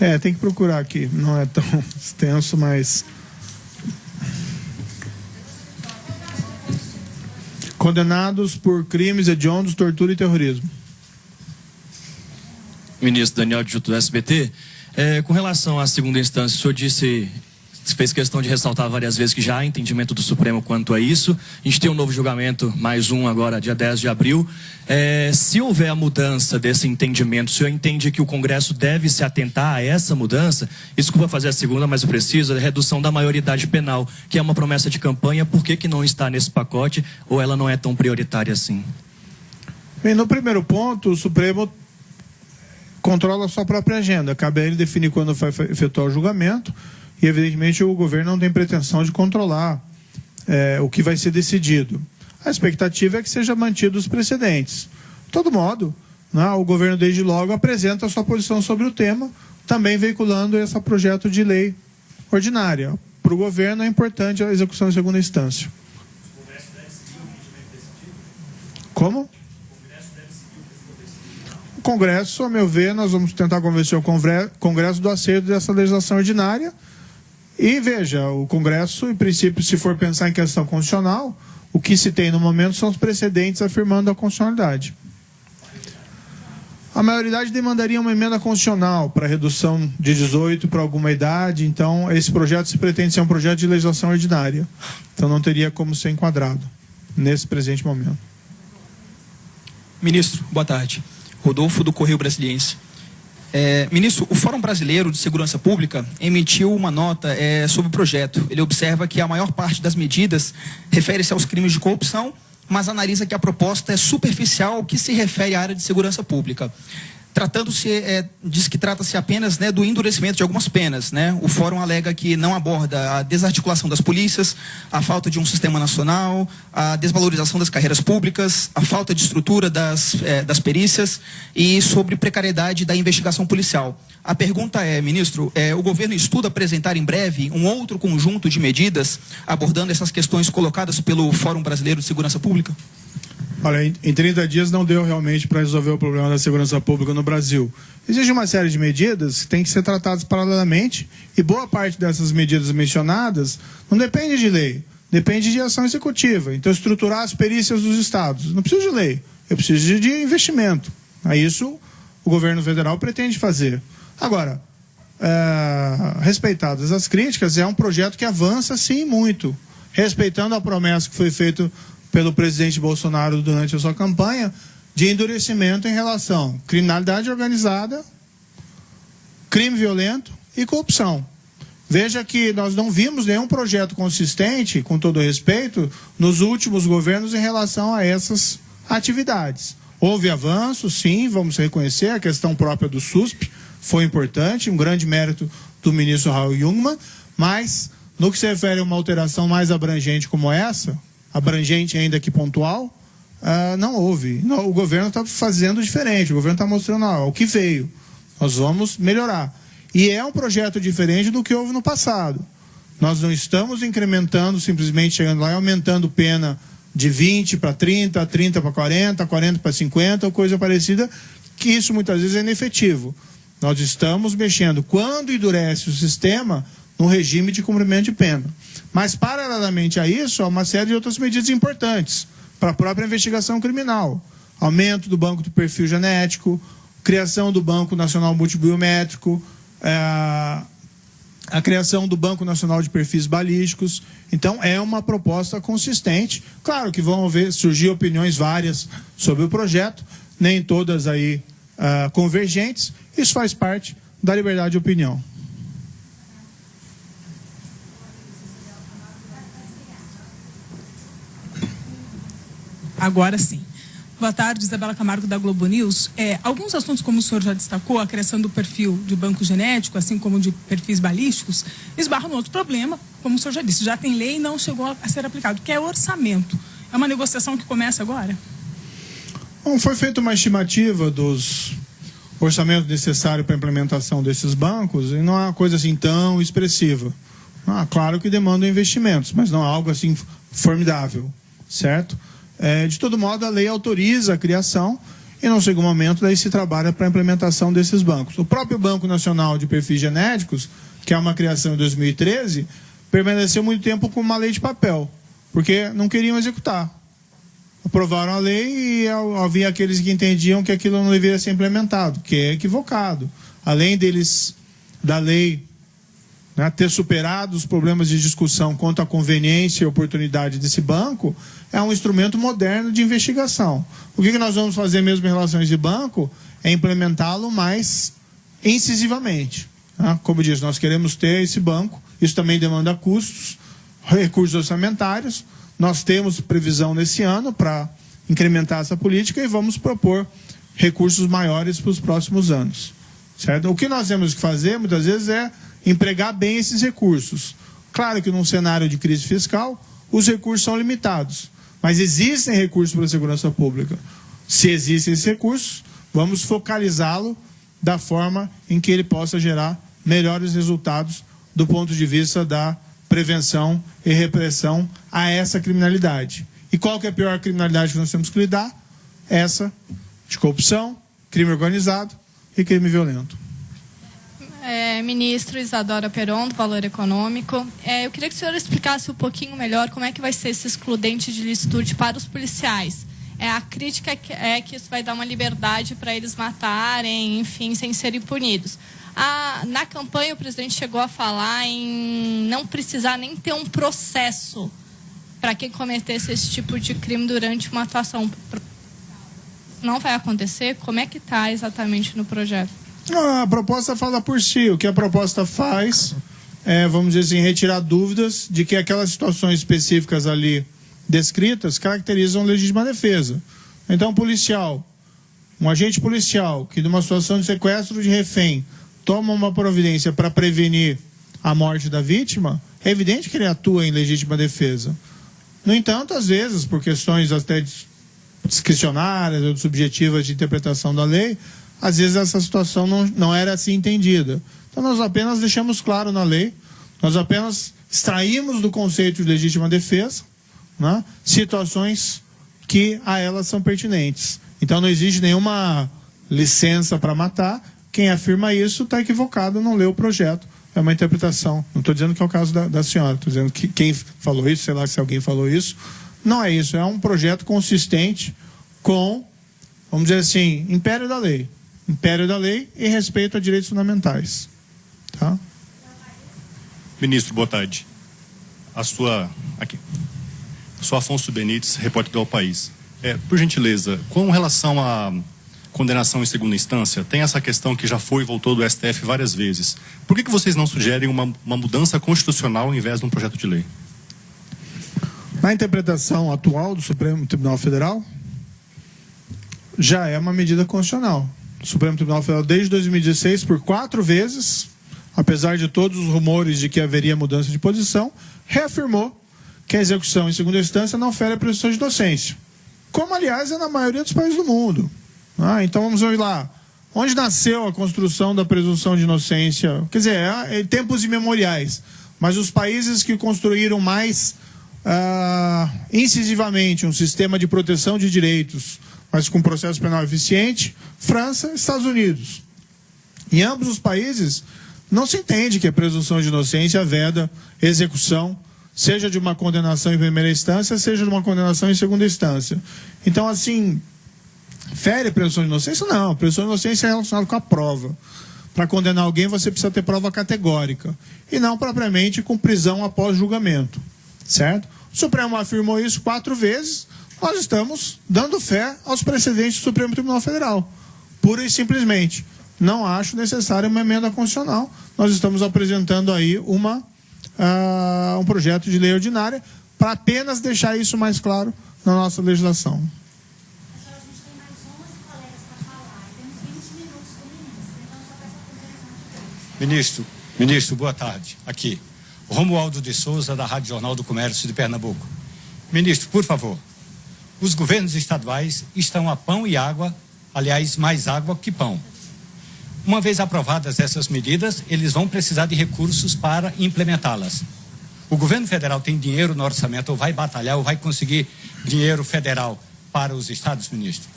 É, tem que procurar aqui. Não é tão extenso, mas. Condenados por crimes hediondos, tortura e terrorismo. Ministro Daniel de Juto do SBT, é, com relação à segunda instância, o senhor disse fez questão de ressaltar várias vezes que já há entendimento do Supremo quanto a isso. A gente tem um novo julgamento, mais um agora, dia 10 de abril. É, se houver a mudança desse entendimento, o senhor entende que o Congresso deve se atentar a essa mudança? Desculpa fazer a segunda, mas eu preciso, a redução da maioridade penal, que é uma promessa de campanha, por que, que não está nesse pacote ou ela não é tão prioritária assim? Bem, no primeiro ponto, o Supremo controla a sua própria agenda. Cabe a ele definir quando vai efetuar o julgamento e, evidentemente, o governo não tem pretensão de controlar é, o que vai ser decidido. A expectativa é que seja mantido os precedentes. De todo modo, né, o governo, desde logo, apresenta a sua posição sobre o tema, também veiculando esse projeto de lei ordinária. Para o governo é importante a execução em segunda instância. Como? O Congresso, a meu ver, nós vamos tentar convencer o Congresso do acerto dessa legislação ordinária e veja, o Congresso, em princípio, se for pensar em questão constitucional, o que se tem no momento são os precedentes afirmando a constitucionalidade. A maioridade demandaria uma emenda constitucional para redução de 18 para alguma idade, então esse projeto se pretende ser um projeto de legislação ordinária. Então não teria como ser enquadrado nesse presente momento. Ministro, boa tarde. Rodolfo do Correio Brasiliense. É, ministro, o Fórum Brasileiro de Segurança Pública emitiu uma nota é, sobre o projeto. Ele observa que a maior parte das medidas refere-se aos crimes de corrupção, mas analisa que a proposta é superficial ao que se refere à área de segurança pública. Tratando-se, é, diz que trata-se apenas né, do endurecimento de algumas penas. Né? O fórum alega que não aborda a desarticulação das polícias, a falta de um sistema nacional, a desvalorização das carreiras públicas, a falta de estrutura das, é, das perícias e sobre precariedade da investigação policial. A pergunta é, ministro, é, o governo estuda apresentar em breve um outro conjunto de medidas abordando essas questões colocadas pelo Fórum Brasileiro de Segurança Pública? Olha, em 30 dias não deu realmente para resolver o problema da segurança pública no Brasil. Existe uma série de medidas que têm que ser tratadas paralelamente e boa parte dessas medidas mencionadas não depende de lei, depende de ação executiva. Então, estruturar as perícias dos estados. Não precisa de lei, eu preciso de investimento. A isso o governo federal pretende fazer. Agora, é, respeitadas as críticas, é um projeto que avança sim muito, respeitando a promessa que foi feita pelo presidente Bolsonaro durante a sua campanha de endurecimento em relação à criminalidade organizada, crime violento e corrupção. Veja que nós não vimos nenhum projeto consistente, com todo respeito, nos últimos governos em relação a essas atividades. Houve avanços, sim, vamos reconhecer, a questão própria do SUSP foi importante, um grande mérito do ministro Raul Jungmann, mas no que se refere a uma alteração mais abrangente como essa, abrangente ainda que pontual, uh, não houve. Não, o governo está fazendo diferente, o governo está mostrando ah, o que veio. Nós vamos melhorar. E é um projeto diferente do que houve no passado. Nós não estamos incrementando, simplesmente chegando lá e aumentando pena de 20 para 30, 30 para 40, 40 para 50, ou coisa parecida, que isso muitas vezes é inefetivo. Nós estamos mexendo, quando endurece o sistema, no regime de cumprimento de pena. Mas, paralelamente a isso, há uma série de outras medidas importantes para a própria investigação criminal. Aumento do banco do perfil genético, criação do Banco Nacional Multibiométrico, é, a criação do Banco Nacional de Perfis Balísticos. Então, é uma proposta consistente. Claro que vão haver, surgir opiniões várias sobre o projeto, nem todas aí uh, convergentes. Isso faz parte da liberdade de opinião. Agora sim. Boa tarde, Isabela Camargo da Globo News. É, alguns assuntos, como o senhor já destacou, a criação do perfil de banco genético, assim como de perfis balísticos, esbarram no outro problema, como o senhor já disse, já tem lei e não chegou a ser aplicado, que é orçamento. É uma negociação que começa agora? Bom, foi feita uma estimativa dos orçamentos necessários para a implementação desses bancos e não é uma coisa assim tão expressiva. Ah, claro que demanda investimentos, mas não é algo assim formidável, certo? É, de todo modo, a lei autoriza a criação e, no segundo momento, daí se trabalha para a implementação desses bancos. O próprio Banco Nacional de Perfis Genéticos, que é uma criação em 2013, permaneceu muito tempo com uma lei de papel, porque não queriam executar. Aprovaram a lei e havia aqueles que entendiam que aquilo não deveria ser implementado, que é equivocado. Além deles, da lei né, ter superado os problemas de discussão quanto à conveniência e oportunidade desse banco, é um instrumento moderno de investigação. O que, que nós vamos fazer mesmo em relação a esse banco é implementá-lo mais incisivamente. Né? Como diz, nós queremos ter esse banco, isso também demanda custos, recursos orçamentários. Nós temos previsão nesse ano para incrementar essa política e vamos propor recursos maiores para os próximos anos. Certo? O que nós temos que fazer, muitas vezes, é empregar bem esses recursos. Claro que num cenário de crise fiscal, os recursos são limitados, mas existem recursos para a segurança pública. Se existem esses recursos, vamos focalizá-lo da forma em que ele possa gerar melhores resultados do ponto de vista da prevenção e repressão a essa criminalidade. E qual que é a pior criminalidade que nós temos que lidar? Essa de corrupção, crime organizado e crime violento é, ministro Isadora Peron, do Valor Econômico. É, eu queria que o senhor explicasse um pouquinho melhor como é que vai ser esse excludente de licitude para os policiais. É, a crítica é que isso vai dar uma liberdade para eles matarem, enfim, sem serem punidos. A, na campanha, o presidente chegou a falar em não precisar nem ter um processo para quem cometesse esse tipo de crime durante uma atuação. Não vai acontecer? Como é que está exatamente no projeto? A proposta fala por si. O que a proposta faz é, vamos dizer assim, retirar dúvidas de que aquelas situações específicas ali descritas caracterizam legítima defesa. Então, um policial, um agente policial que, numa situação de sequestro de refém, toma uma providência para prevenir a morte da vítima, é evidente que ele atua em legítima defesa. No entanto, às vezes, por questões até discricionárias ou subjetivas de interpretação da lei, às vezes essa situação não, não era assim entendida. Então nós apenas deixamos claro na lei, nós apenas extraímos do conceito de legítima defesa né, situações que a elas são pertinentes. Então não existe nenhuma licença para matar. Quem afirma isso está equivocado, não leu o projeto. É uma interpretação. Não estou dizendo que é o caso da, da senhora, estou dizendo que quem falou isso, sei lá se alguém falou isso. Não é isso, é um projeto consistente com, vamos dizer assim, império da lei império da lei e respeito a direitos fundamentais. Tá? Ministro, boa tarde. A sua. Aqui. Sou Afonso Benites, repórter do País. É, por gentileza, com relação à condenação em segunda instância, tem essa questão que já foi e voltou do STF várias vezes. Por que, que vocês não sugerem uma, uma mudança constitucional ao invés de um projeto de lei? Na interpretação atual do Supremo Tribunal Federal, já é uma medida constitucional. Supremo Tribunal Federal desde 2016 por quatro vezes, apesar de todos os rumores de que haveria mudança de posição, reafirmou que a execução em segunda instância não fere a presunção de inocência. Como, aliás, é na maioria dos países do mundo. Ah, então vamos ver lá. Onde nasceu a construção da presunção de inocência? Quer dizer, é, é tempos imemoriais. Mas os países que construíram mais ah, incisivamente um sistema de proteção de direitos mas com processo penal eficiente, França e Estados Unidos. Em ambos os países, não se entende que a presunção de inocência veda execução seja de uma condenação em primeira instância, seja de uma condenação em segunda instância. Então, assim, fere a presunção de inocência? Não, a presunção de inocência é relacionada com a prova. Para condenar alguém, você precisa ter prova categórica, e não propriamente com prisão após julgamento, certo? O Supremo afirmou isso quatro vezes, nós estamos dando fé aos precedentes do Supremo Tribunal Federal, pura e simplesmente. Não acho necessária uma emenda constitucional, nós estamos apresentando aí uma, uh, um projeto de lei ordinária para apenas deixar isso mais claro na nossa legislação. Ministro, ministro, boa tarde. Aqui, Romualdo de Souza, da Rádio Jornal do Comércio de Pernambuco. Ministro, por favor, os governos estaduais estão a pão e água, aliás, mais água que pão. Uma vez aprovadas essas medidas, eles vão precisar de recursos para implementá-las. O governo federal tem dinheiro no orçamento, ou vai batalhar, ou vai conseguir dinheiro federal para os estados, ministro?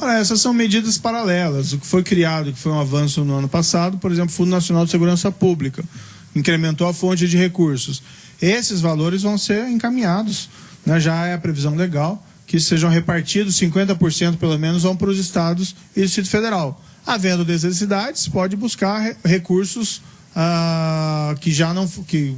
Olha, essas são medidas paralelas. O que foi criado, que foi um avanço no ano passado, por exemplo, o Fundo Nacional de Segurança Pública, incrementou a fonte de recursos. Esses valores vão ser encaminhados, né? já é a previsão legal, que sejam repartidos 50% pelo menos vão para os estados e o Distrito Federal. Havendo necessidades, pode buscar recursos ah, que já não que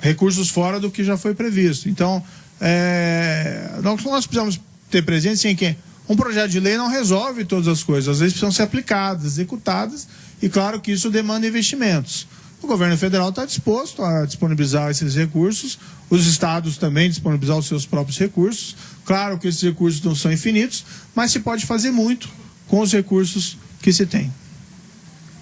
recursos fora do que já foi previsto. Então, é, nós, nós precisamos ter presente em que um projeto de lei não resolve todas as coisas, às vezes precisam ser aplicadas, executadas, e claro que isso demanda investimentos. O governo federal está disposto a disponibilizar esses recursos, os estados também disponibilizar os seus próprios recursos. Claro que esses recursos não são infinitos, mas se pode fazer muito com os recursos que se tem.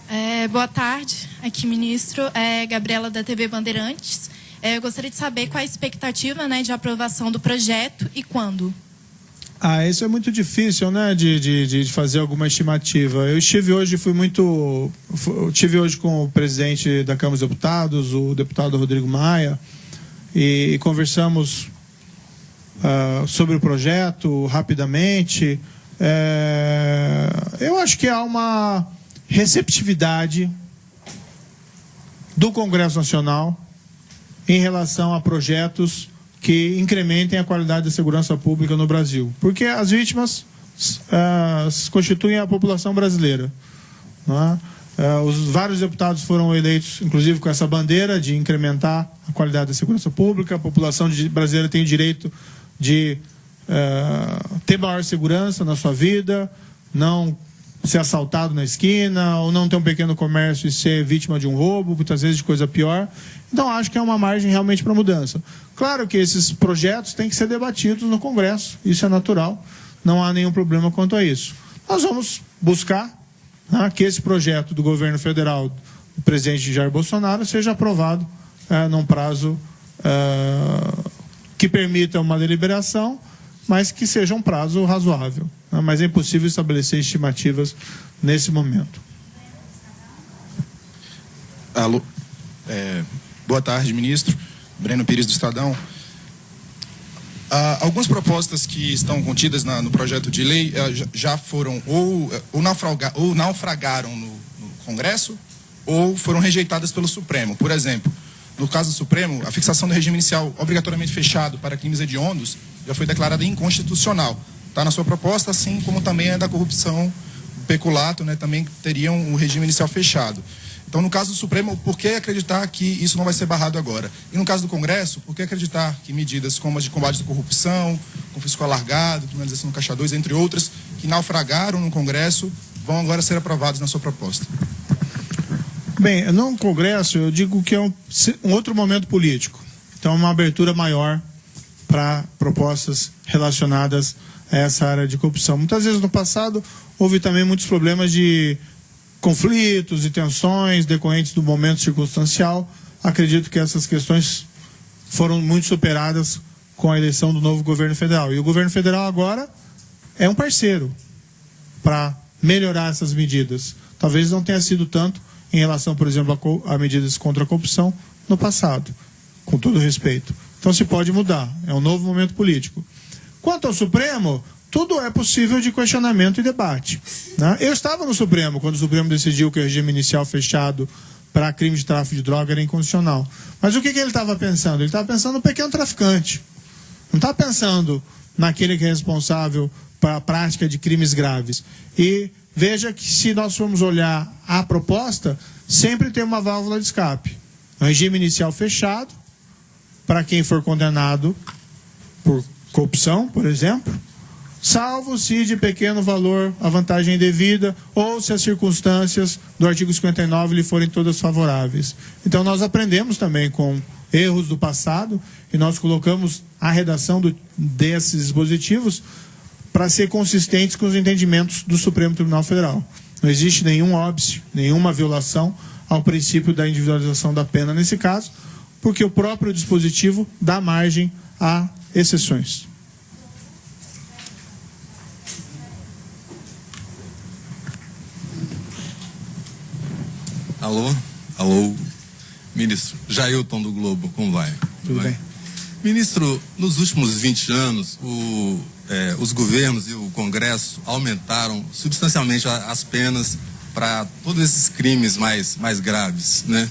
É, boa tarde, aqui ministro, é Gabriela da TV Bandeirantes. É, eu gostaria de saber qual a expectativa né, de aprovação do projeto e quando. Ah, isso é muito difícil, né, de, de, de fazer alguma estimativa. Eu estive hoje, fui muito, eu estive hoje com o presidente da Câmara dos Deputados, o deputado Rodrigo Maia, e, conversamos uh, sobre o projeto rapidamente. É, eu acho que há uma receptividade do Congresso Nacional em relação a projetos que incrementem a qualidade da segurança pública no Brasil. Porque as vítimas uh, constituem a população brasileira. Uh, os vários deputados foram eleitos, inclusive com essa bandeira de incrementar a qualidade da segurança pública. A população brasileira tem o direito de uh, ter maior segurança na sua vida, não ser assaltado na esquina, ou não ter um pequeno comércio e ser vítima de um roubo, muitas vezes de coisa pior. Então, acho que é uma margem realmente para mudança. Claro que esses projetos têm que ser debatidos no Congresso, isso é natural, não há nenhum problema quanto a isso. Nós vamos buscar né, que esse projeto do governo federal, do presidente Jair Bolsonaro, seja aprovado é, num prazo é, que permita uma deliberação, mas que seja um prazo razoável. Né, mas é impossível estabelecer estimativas nesse momento. Alô. É, boa tarde, ministro. Breno Pires do Estadão. Ah, algumas propostas que estão contidas na, no projeto de lei ah, já foram ou, ou, naufraga, ou naufragaram no, no, Congresso ou foram rejeitadas pelo Supremo. Por exemplo, no caso do Supremo, a fixação do regime inicial obrigatoriamente fechado para crimes hediondos já foi declarada inconstitucional. Está na sua proposta, assim como também é da corrupção, peculato, né, também teriam um regime inicial fechado. Então, no caso do Supremo, por que acreditar que isso não vai ser barrado agora? E no caso do Congresso, por que acreditar que medidas como as de combate à corrupção, confisco alargado, criminalização do Caixa 2, entre outras, que naufragaram no Congresso, vão agora ser aprovadas na sua proposta? Bem, no Congresso, eu digo que é um, um outro momento político. Então, uma abertura maior para propostas relacionadas a essa área de corrupção. Muitas vezes no passado houve também muitos problemas de conflitos e tensões decorrentes do momento circunstancial. Acredito que essas questões foram muito superadas com a eleição do novo governo federal. E o governo federal agora é um parceiro para melhorar essas medidas. Talvez não tenha sido tanto em relação, por exemplo, a, a medidas contra a corrupção no passado, com todo respeito. Então se pode mudar. É um novo momento político. Quanto ao Supremo, tudo é possível de questionamento e debate. Né? Eu estava no Supremo quando o Supremo decidiu que o regime inicial fechado para crime de tráfico de droga era incondicional. Mas o que, que ele estava pensando? Ele estava pensando no pequeno traficante. Não está pensando naquele que é responsável para a prática de crimes graves. E veja que se nós formos olhar a proposta, sempre tem uma válvula de escape. Um regime inicial fechado, para quem for condenado por corrupção, por exemplo, salvo se de pequeno valor a vantagem devida ou se as circunstâncias do artigo 59 lhe forem todas favoráveis. Então nós aprendemos também com erros do passado e nós colocamos a redação do, desses dispositivos para ser consistentes com os entendimentos do Supremo Tribunal Federal. Não existe nenhum óbice, nenhuma violação ao princípio da individualização da pena nesse caso, porque o próprio dispositivo dá margem a exceções. Alô? Alô? Ministro Jailton do Globo, como vai? Tudo bem. Ministro, nos últimos 20 anos, o, é, os governos e o Congresso aumentaram substancialmente as penas para todos esses crimes mais, mais graves, né?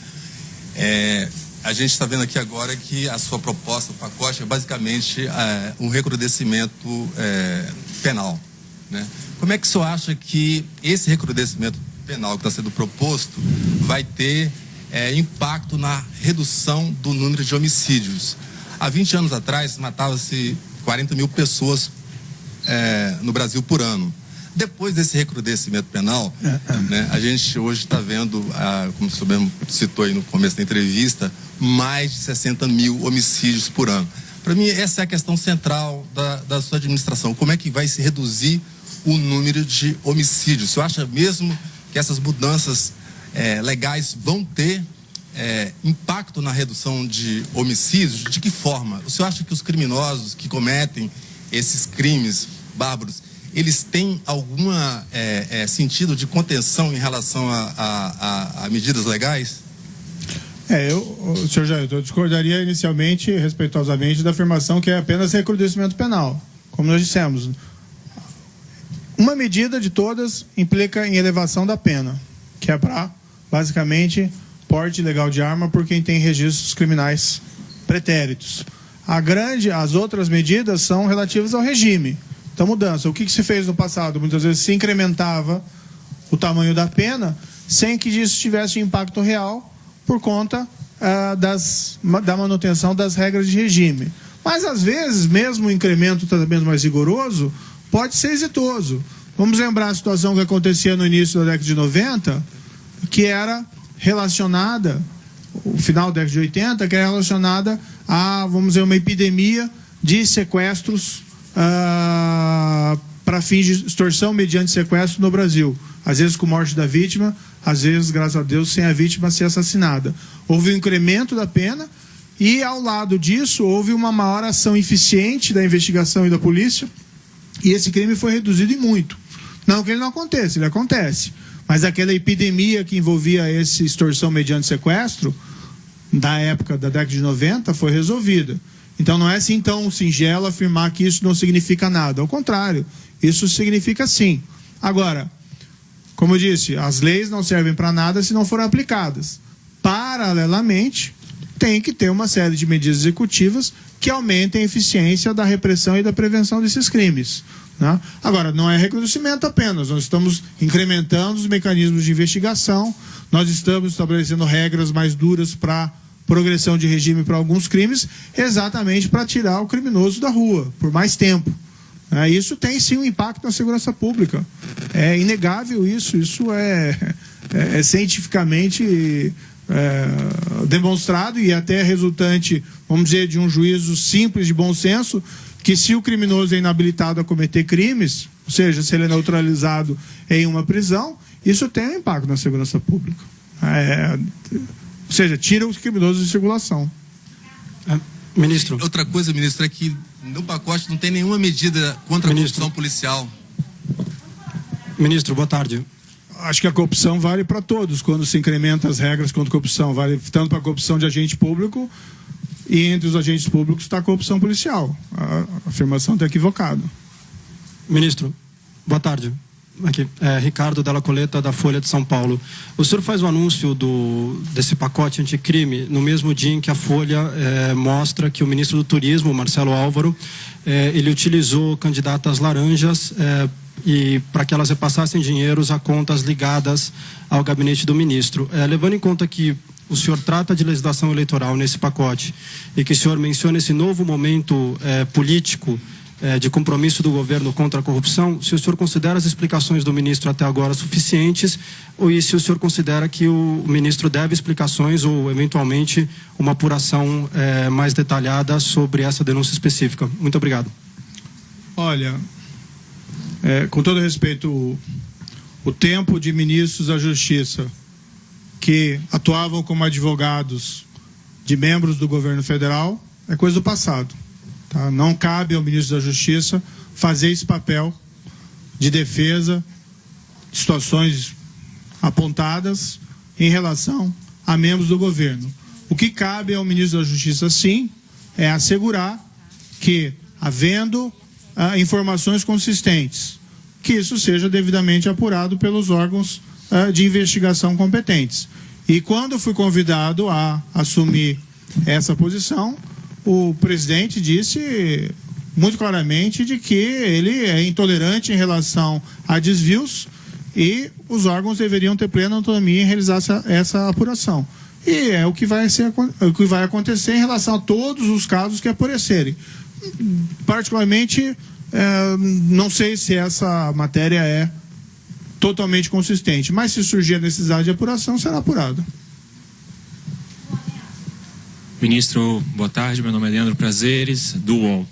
É, a gente está vendo aqui agora que a sua proposta, o pacote, é basicamente é, um recrudescimento é, penal, né? Como é que o senhor acha que esse recrudescimento penal que está sendo proposto vai ter impacto na redução do número de homicídios. Há 20 anos atrás, matava-se 40 mil pessoas é, no Brasil por ano. Depois desse recrudescimento penal, né, a gente hoje está vendo, ah, como o senhor mesmo citou aí no começo da entrevista, mais de 60 mil homicídios por ano. Para mim, essa é a questão central da, da sua administração. Como é que vai se reduzir o número de homicídios? O senhor acha mesmo que essas mudanças é, legais vão ter é, impacto na redução de homicídios? De que forma? O senhor acha que os criminosos que cometem esses crimes bárbaros, eles têm algum é, é, sentido de contenção em relação a, a, a, medidas legais? É, eu, senhor Jair, eu discordaria inicialmente, respeitosamente, da afirmação que é apenas recrudescimento penal. Como nós dissemos, uma medida de todas implica em elevação da pena, que é para, basicamente, porte ilegal de arma por quem tem registros criminais pretéritos. A grande, as outras medidas são relativas ao regime. Então, mudança. O que, que se fez no passado? Muitas vezes se incrementava o tamanho da pena sem que isso tivesse impacto real por conta uh, das, da manutenção das regras de regime. Mas, às vezes, mesmo o incremento tratamento mais rigoroso, pode ser exitoso. Vamos lembrar a situação que acontecia no início da década de 90, que era relacionada, o final da década de 80, que era relacionada a, vamos dizer, uma epidemia de sequestros ah, para fins de extorsão mediante sequestro no Brasil. Às vezes com morte da vítima, às vezes, graças a Deus, sem a vítima ser assassinada. Houve um incremento da pena e, ao lado disso, houve uma maior ação eficiente da investigação e da polícia e esse crime foi reduzido em muito. Não que ele não aconteça, ele acontece. Mas aquela epidemia que envolvia esse extorsão mediante sequestro, da época da década de 90, foi resolvida. Então não é assim tão singelo afirmar que isso não significa nada. Ao contrário, isso significa sim. Agora, como eu disse, as leis não servem para nada se não forem aplicadas. Paralelamente, tem que ter uma série de medidas executivas que aumentem a eficiência da repressão e da prevenção desses crimes. Né? Agora, não é recrudescimento apenas, nós estamos incrementando os mecanismos de investigação, nós estamos estabelecendo regras mais duras para progressão de regime para alguns crimes, exatamente para tirar o criminoso da rua por mais tempo. É, isso tem sim um impacto na segurança pública. É inegável isso, isso é, é, é cientificamente é, demonstrado e até resultante, vamos dizer, de um juízo simples de bom senso, que se o criminoso é inabilitado a cometer crimes, ou seja, se ele é neutralizado em uma prisão, isso tem um impacto na segurança pública. É, ou seja, tira os criminosos de circulação. É, ministro. Outra coisa, ministro, é que no pacote não tem nenhuma medida contra a corrupção policial. Ministro, boa tarde acho que a corrupção vale para todos quando se incrementa as regras contra a corrupção. Vale tanto para a corrupção de agente público e entre os agentes públicos está a corrupção policial. A afirmação está equivocada. Ministro, boa tarde. Aqui, é, Ricardo Della Coleta, da Folha de São Paulo. O senhor faz o anúncio do, desse pacote anticrime no mesmo dia em que a Folha é, mostra que o ministro do Turismo, Marcelo Álvaro, é, ele utilizou candidatas laranjas é, e para que elas repassassem dinheiros a contas ligadas ao gabinete do ministro. É, levando em conta que o senhor trata de legislação eleitoral nesse pacote e que o senhor menciona esse novo momento é, político é, de compromisso do governo contra a corrupção, se o senhor considera as explicações do ministro até agora suficientes ou e se o senhor considera que o ministro deve explicações ou eventualmente uma apuração é, mais detalhada sobre essa denúncia específica. Muito obrigado. Olha, é, com todo respeito, o, o tempo de ministros da Justiça que atuavam como advogados de membros do governo federal é coisa do passado. Tá? Não cabe ao ministro da Justiça fazer esse papel de defesa de situações apontadas em relação a membros do governo. O que cabe ao ministro da Justiça, sim, é assegurar que, havendo ah, informações consistentes, que isso seja devidamente apurado pelos órgãos ah, de investigação competentes. E quando fui convidado a assumir essa posição, o presidente disse muito claramente de que ele é intolerante em relação a desvios e os órgãos deveriam ter plena autonomia em realizar essa, essa apuração. E é o que, vai ser, o que vai acontecer em relação a todos os casos que aparecerem. Particularmente, é, não sei se essa matéria é totalmente consistente. Mas se surgir a necessidade de apuração, será apurada. Ministro, boa tarde. Meu nome é Leandro Prazeres, do UOL.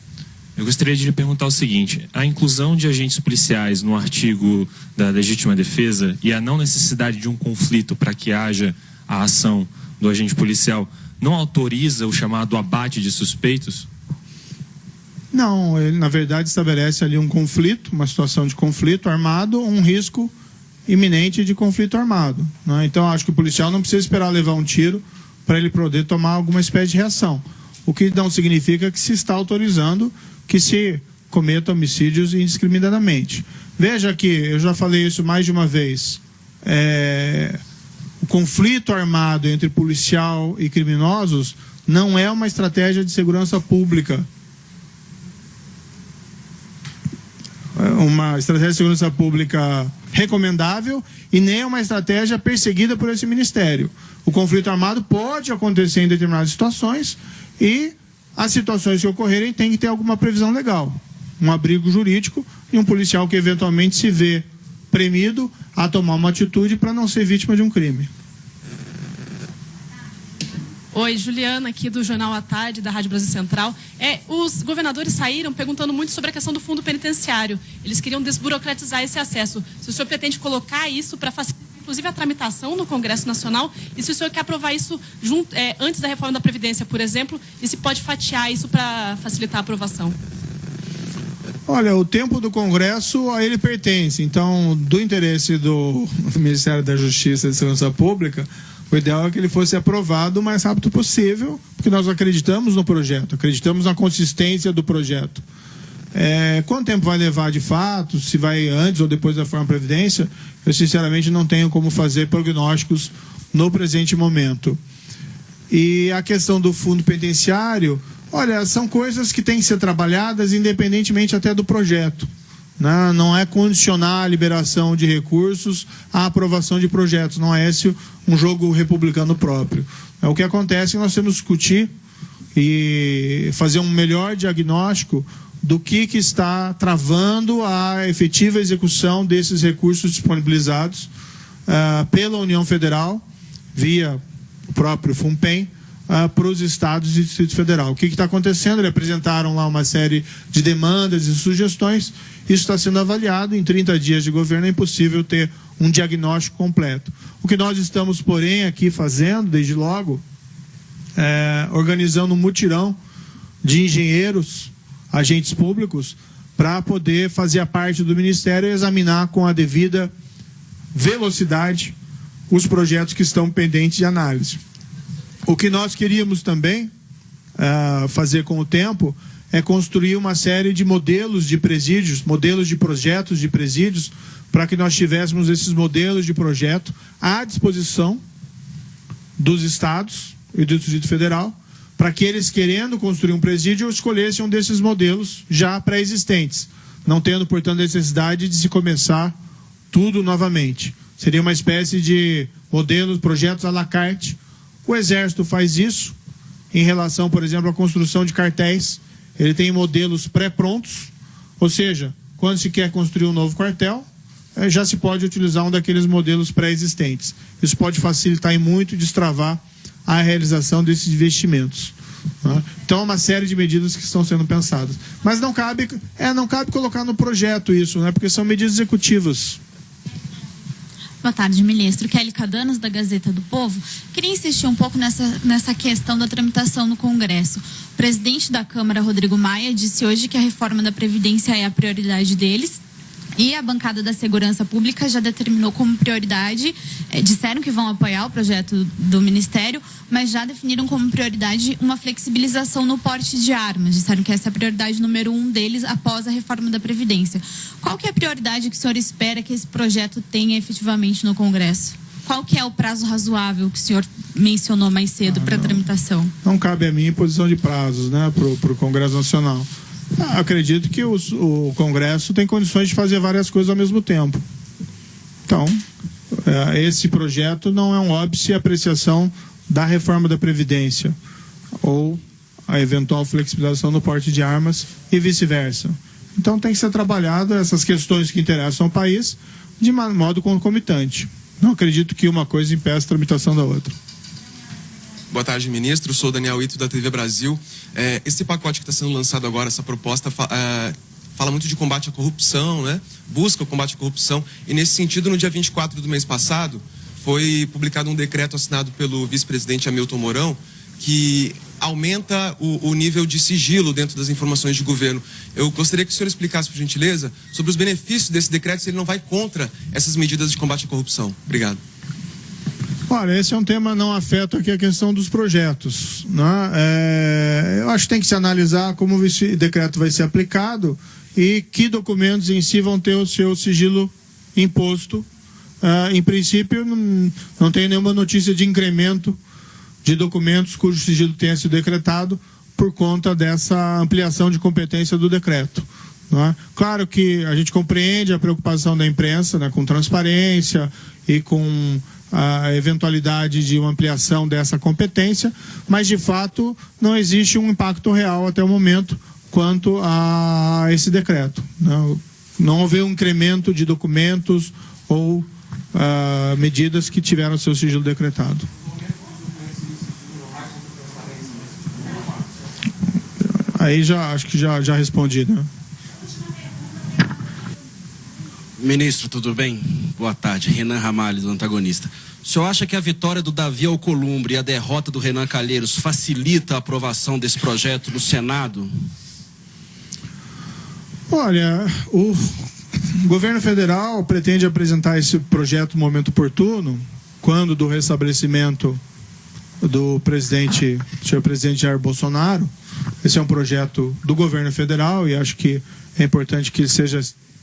Eu gostaria de lhe perguntar o seguinte: a inclusão de agentes policiais no artigo da legítima defesa e a não necessidade de um conflito para que haja a ação do agente policial não autoriza o chamado abate de suspeitos? Não, ele na verdade estabelece ali um conflito, uma situação de conflito armado, um risco iminente de conflito armado. Né? Então, acho que o policial não precisa esperar levar um tiro para ele poder tomar alguma espécie de reação. O que não significa que se está autorizando que se cometa homicídios indiscriminadamente. Veja que, eu já falei isso mais de uma vez, é, o conflito armado entre policial e criminosos não é uma estratégia de segurança pública uma estratégia de segurança pública recomendável e nem uma estratégia perseguida por esse ministério. O conflito armado pode acontecer em determinadas situações e as situações que ocorrerem tem que ter alguma previsão legal, um abrigo jurídico e um policial que eventualmente se vê premido a tomar uma atitude para não ser vítima de um crime. Oi, Juliana, aqui do Jornal à Tarde, da Rádio Brasil Central. É, os governadores saíram perguntando muito sobre a questão do fundo penitenciário. Eles queriam desburocratizar esse acesso. Se o senhor pretende colocar isso para facilitar, inclusive, a tramitação no Congresso Nacional, e se o senhor quer aprovar isso junto, é, antes da reforma da Previdência, por exemplo, e se pode fatiar isso para facilitar a aprovação. Olha, o tempo do Congresso a ele pertence. Então, do interesse do Ministério da Justiça e Segurança Pública, o ideal é que ele fosse aprovado o mais rápido possível, porque nós acreditamos no projeto, acreditamos na consistência do projeto. É, quanto tempo vai levar de fato, se vai antes ou depois da forma previdência, eu sinceramente não tenho como fazer prognósticos no presente momento. E a questão do fundo penitenciário, olha, são coisas que têm que ser trabalhadas independentemente até do projeto. Né? Não é condicionar a liberação de recursos à aprovação de projetos. Não é esse um jogo republicano próprio. É o que acontece nós temos que discutir e fazer um melhor diagnóstico do que, que está travando a efetiva execução desses recursos disponibilizados uh, pela União Federal, via o próprio FUNPEN, uh, para os estados e Distrito Federal. O que está acontecendo? Eles apresentaram lá uma série de demandas e sugestões. Isso está sendo avaliado. Em 30 dias de governo é impossível ter um diagnóstico completo. O que nós estamos, porém, aqui fazendo, desde logo, é, organizando um mutirão de engenheiros, agentes públicos, para poder fazer a parte do Ministério e examinar com a devida velocidade os projetos que estão pendentes de análise. O que nós queríamos também uh, fazer com o tempo é construir uma série de modelos de presídios, modelos de projetos de presídios, para que nós tivéssemos esses modelos de projeto à disposição dos estados e do Distrito Federal, para que eles, querendo construir um presídio, escolhessem um desses modelos já pré-existentes, não tendo, portanto, necessidade de se começar tudo novamente. Seria uma espécie de modelos, projetos à la carte. O Exército faz isso em relação, por exemplo, à construção de cartéis. Ele tem modelos pré-prontos, ou seja, quando se quer construir um novo quartel, eh, já se pode utilizar um daqueles modelos pré-existentes. Isso pode facilitar e muito destravar a realização desses investimentos. né? Então, é uma série de medidas que estão sendo pensadas. Mas não cabe, é, não cabe colocar no projeto isso, né? porque são medidas executivas. Boa tarde, ministro. Kelly Cadanos, da Gazeta do Povo. Queria insistir um pouco nessa, nessa questão da tramitação no Congresso. O presidente da Câmara, Rodrigo Maia, disse hoje que a reforma da Previdência é a prioridade deles. E a bancada da Segurança Pública já determinou como prioridade, eh, disseram que vão apoiar o projeto do Ministério, mas já definiram como prioridade uma flexibilização no porte de armas. Disseram que essa é a prioridade número um deles após a reforma da Previdência. Qual que é a prioridade que o senhor espera que esse projeto tenha efetivamente no Congresso? Qual que é o prazo razoável que o senhor mencionou mais cedo para tramitação? Não cabe a mim imposição de prazos né, para o Congresso Nacional. Ah, acredito que os- o Congresso tem condições de fazer várias coisas ao mesmo tempo. Então, eh, esse projeto não é um óbice apreciação da reforma da Previdência ou a eventual flexibilização do porte de armas e vice-versa. Então, tem que ser trabalhado essas questões que interessam ao país de modo concomitante. Não acredito que uma coisa impeça a tramitação da outra. Boa tarde, ministro. Sou Daniel Ito, da TV Brasil. É, esse pacote que está sendo lançado agora, essa proposta, é, fala muito de combate à corrupção, né? busca o combate à corrupção. E, nesse sentido, no dia 24 do mês passado, foi publicado um decreto assinado pelo vice-presidente Hamilton Mourão, que aumenta o, o nível de sigilo dentro das informações de governo. Eu gostaria que o senhor explicasse, por gentileza, sobre os benefícios desse decreto, se ele não vai contra essas medidas de combate à corrupção. Obrigado. Olha, esse é um tema não afeta aqui a questão dos projetos. Né? É, eu acho que tem que se analisar como esse decreto vai ser aplicado e que documentos em si vão ter o seu sigilo imposto. Ah, em princípio, não, não tem nenhuma notícia de incremento de documentos cujo sigilo tenha sido decretado por conta dessa ampliação de competência do decreto. é? Claro que a gente compreende a preocupação da imprensa né, com transparência e com a eventualidade de uma ampliação dessa competência, mas de fato não existe um impacto real até o momento quanto a esse decreto. Não, não houve um incremento de documentos ou ah, medidas que tiveram seu sigilo decretado. Aí já acho que já, já respondi, né? Ministro, tudo bem? Boa tarde. Renan Ramalho, do antagonista. O senhor acha que a vitória do Davi Alcolumbre e a derrota do Renan Calheiros facilita a aprovação desse projeto no Senado? Olha, o governo federal pretende apresentar esse projeto no momento oportuno, quando do restabelecimento do presidente, senhor presidente Jair Bolsonaro. Esse é um projeto do governo federal e acho que é importante que ele seja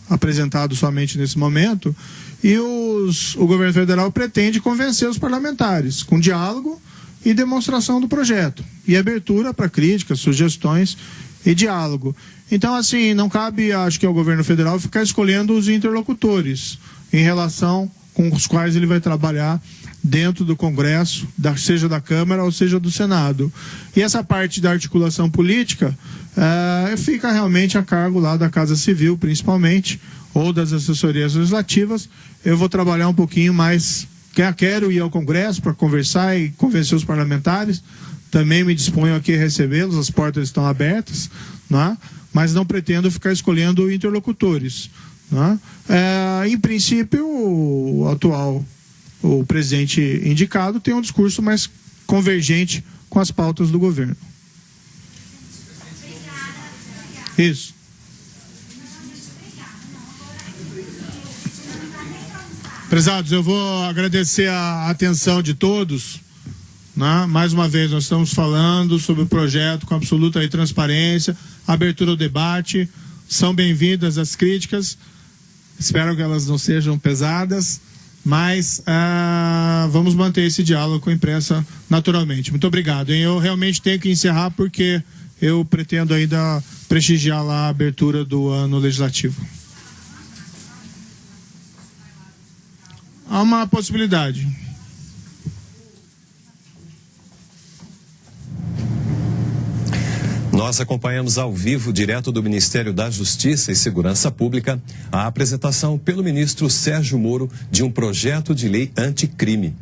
apresentado somente nesse momento. E os, o governo federal pretende convencer os parlamentares com diálogo e demonstração do projeto e abertura para críticas, sugestões e diálogo. Então, assim, não cabe, acho que ao governo federal ficar escolhendo os interlocutores em relação com os quais ele vai trabalhar dentro do Congresso, da- seja da Câmara ou seja do Senado. E essa parte da articulação política eh, fica realmente a cargo lá da Casa Civil, principalmente, ou das assessorias legislativas. Eu vou trabalhar um pouquinho mais. quer- Quero ir ao Congresso para conversar e convencer os parlamentares. Também me disponho aqui a recebê-los, as portas estão abertas, né? mas não pretendo ficar escolhendo interlocutores. né? É, em princípio, o atual o presidente indicado tem um discurso mais convergente com as pautas do governo. Isso. Prezados, eu vou agradecer a atenção de todos. né? Mais uma vez, nós estamos falando sobre o projeto com absoluta transparência. abertura ao debate. São bem-vindas as críticas. Espero que elas não sejam pesadas, mas ah, vamos manter esse diálogo com a imprensa naturalmente. Muito obrigado. Hein? Eu realmente tenho que encerrar porque eu pretendo ainda prestigiar lá a abertura do ano legislativo. Há uma possibilidade. Nós acompanhamos ao vivo, direto do Ministério da Justiça e Segurança Pública, a apresentação pelo ministro Sérgio Moro de um projeto de lei anticrime.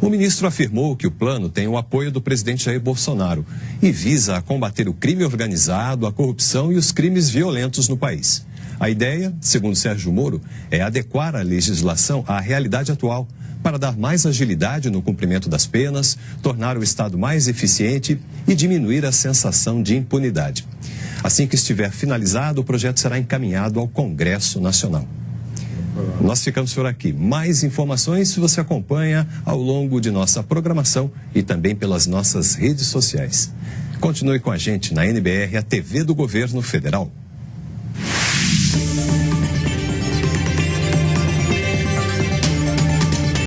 O ministro afirmou que o plano tem o apoio do presidente Jair Bolsonaro e visa combater o crime organizado, a corrupção e os crimes violentos no país. A ideia, segundo Sérgio Moro, é adequar a legislação à realidade atual para dar mais agilidade no cumprimento das penas, tornar o Estado mais eficiente e diminuir a sensação de impunidade. Assim que estiver finalizado, o projeto será encaminhado ao Congresso Nacional. Nós ficamos por aqui. Mais informações você acompanha ao longo de nossa programação e também pelas nossas redes sociais. Continue com a gente na NBR, a TV do Governo Federal.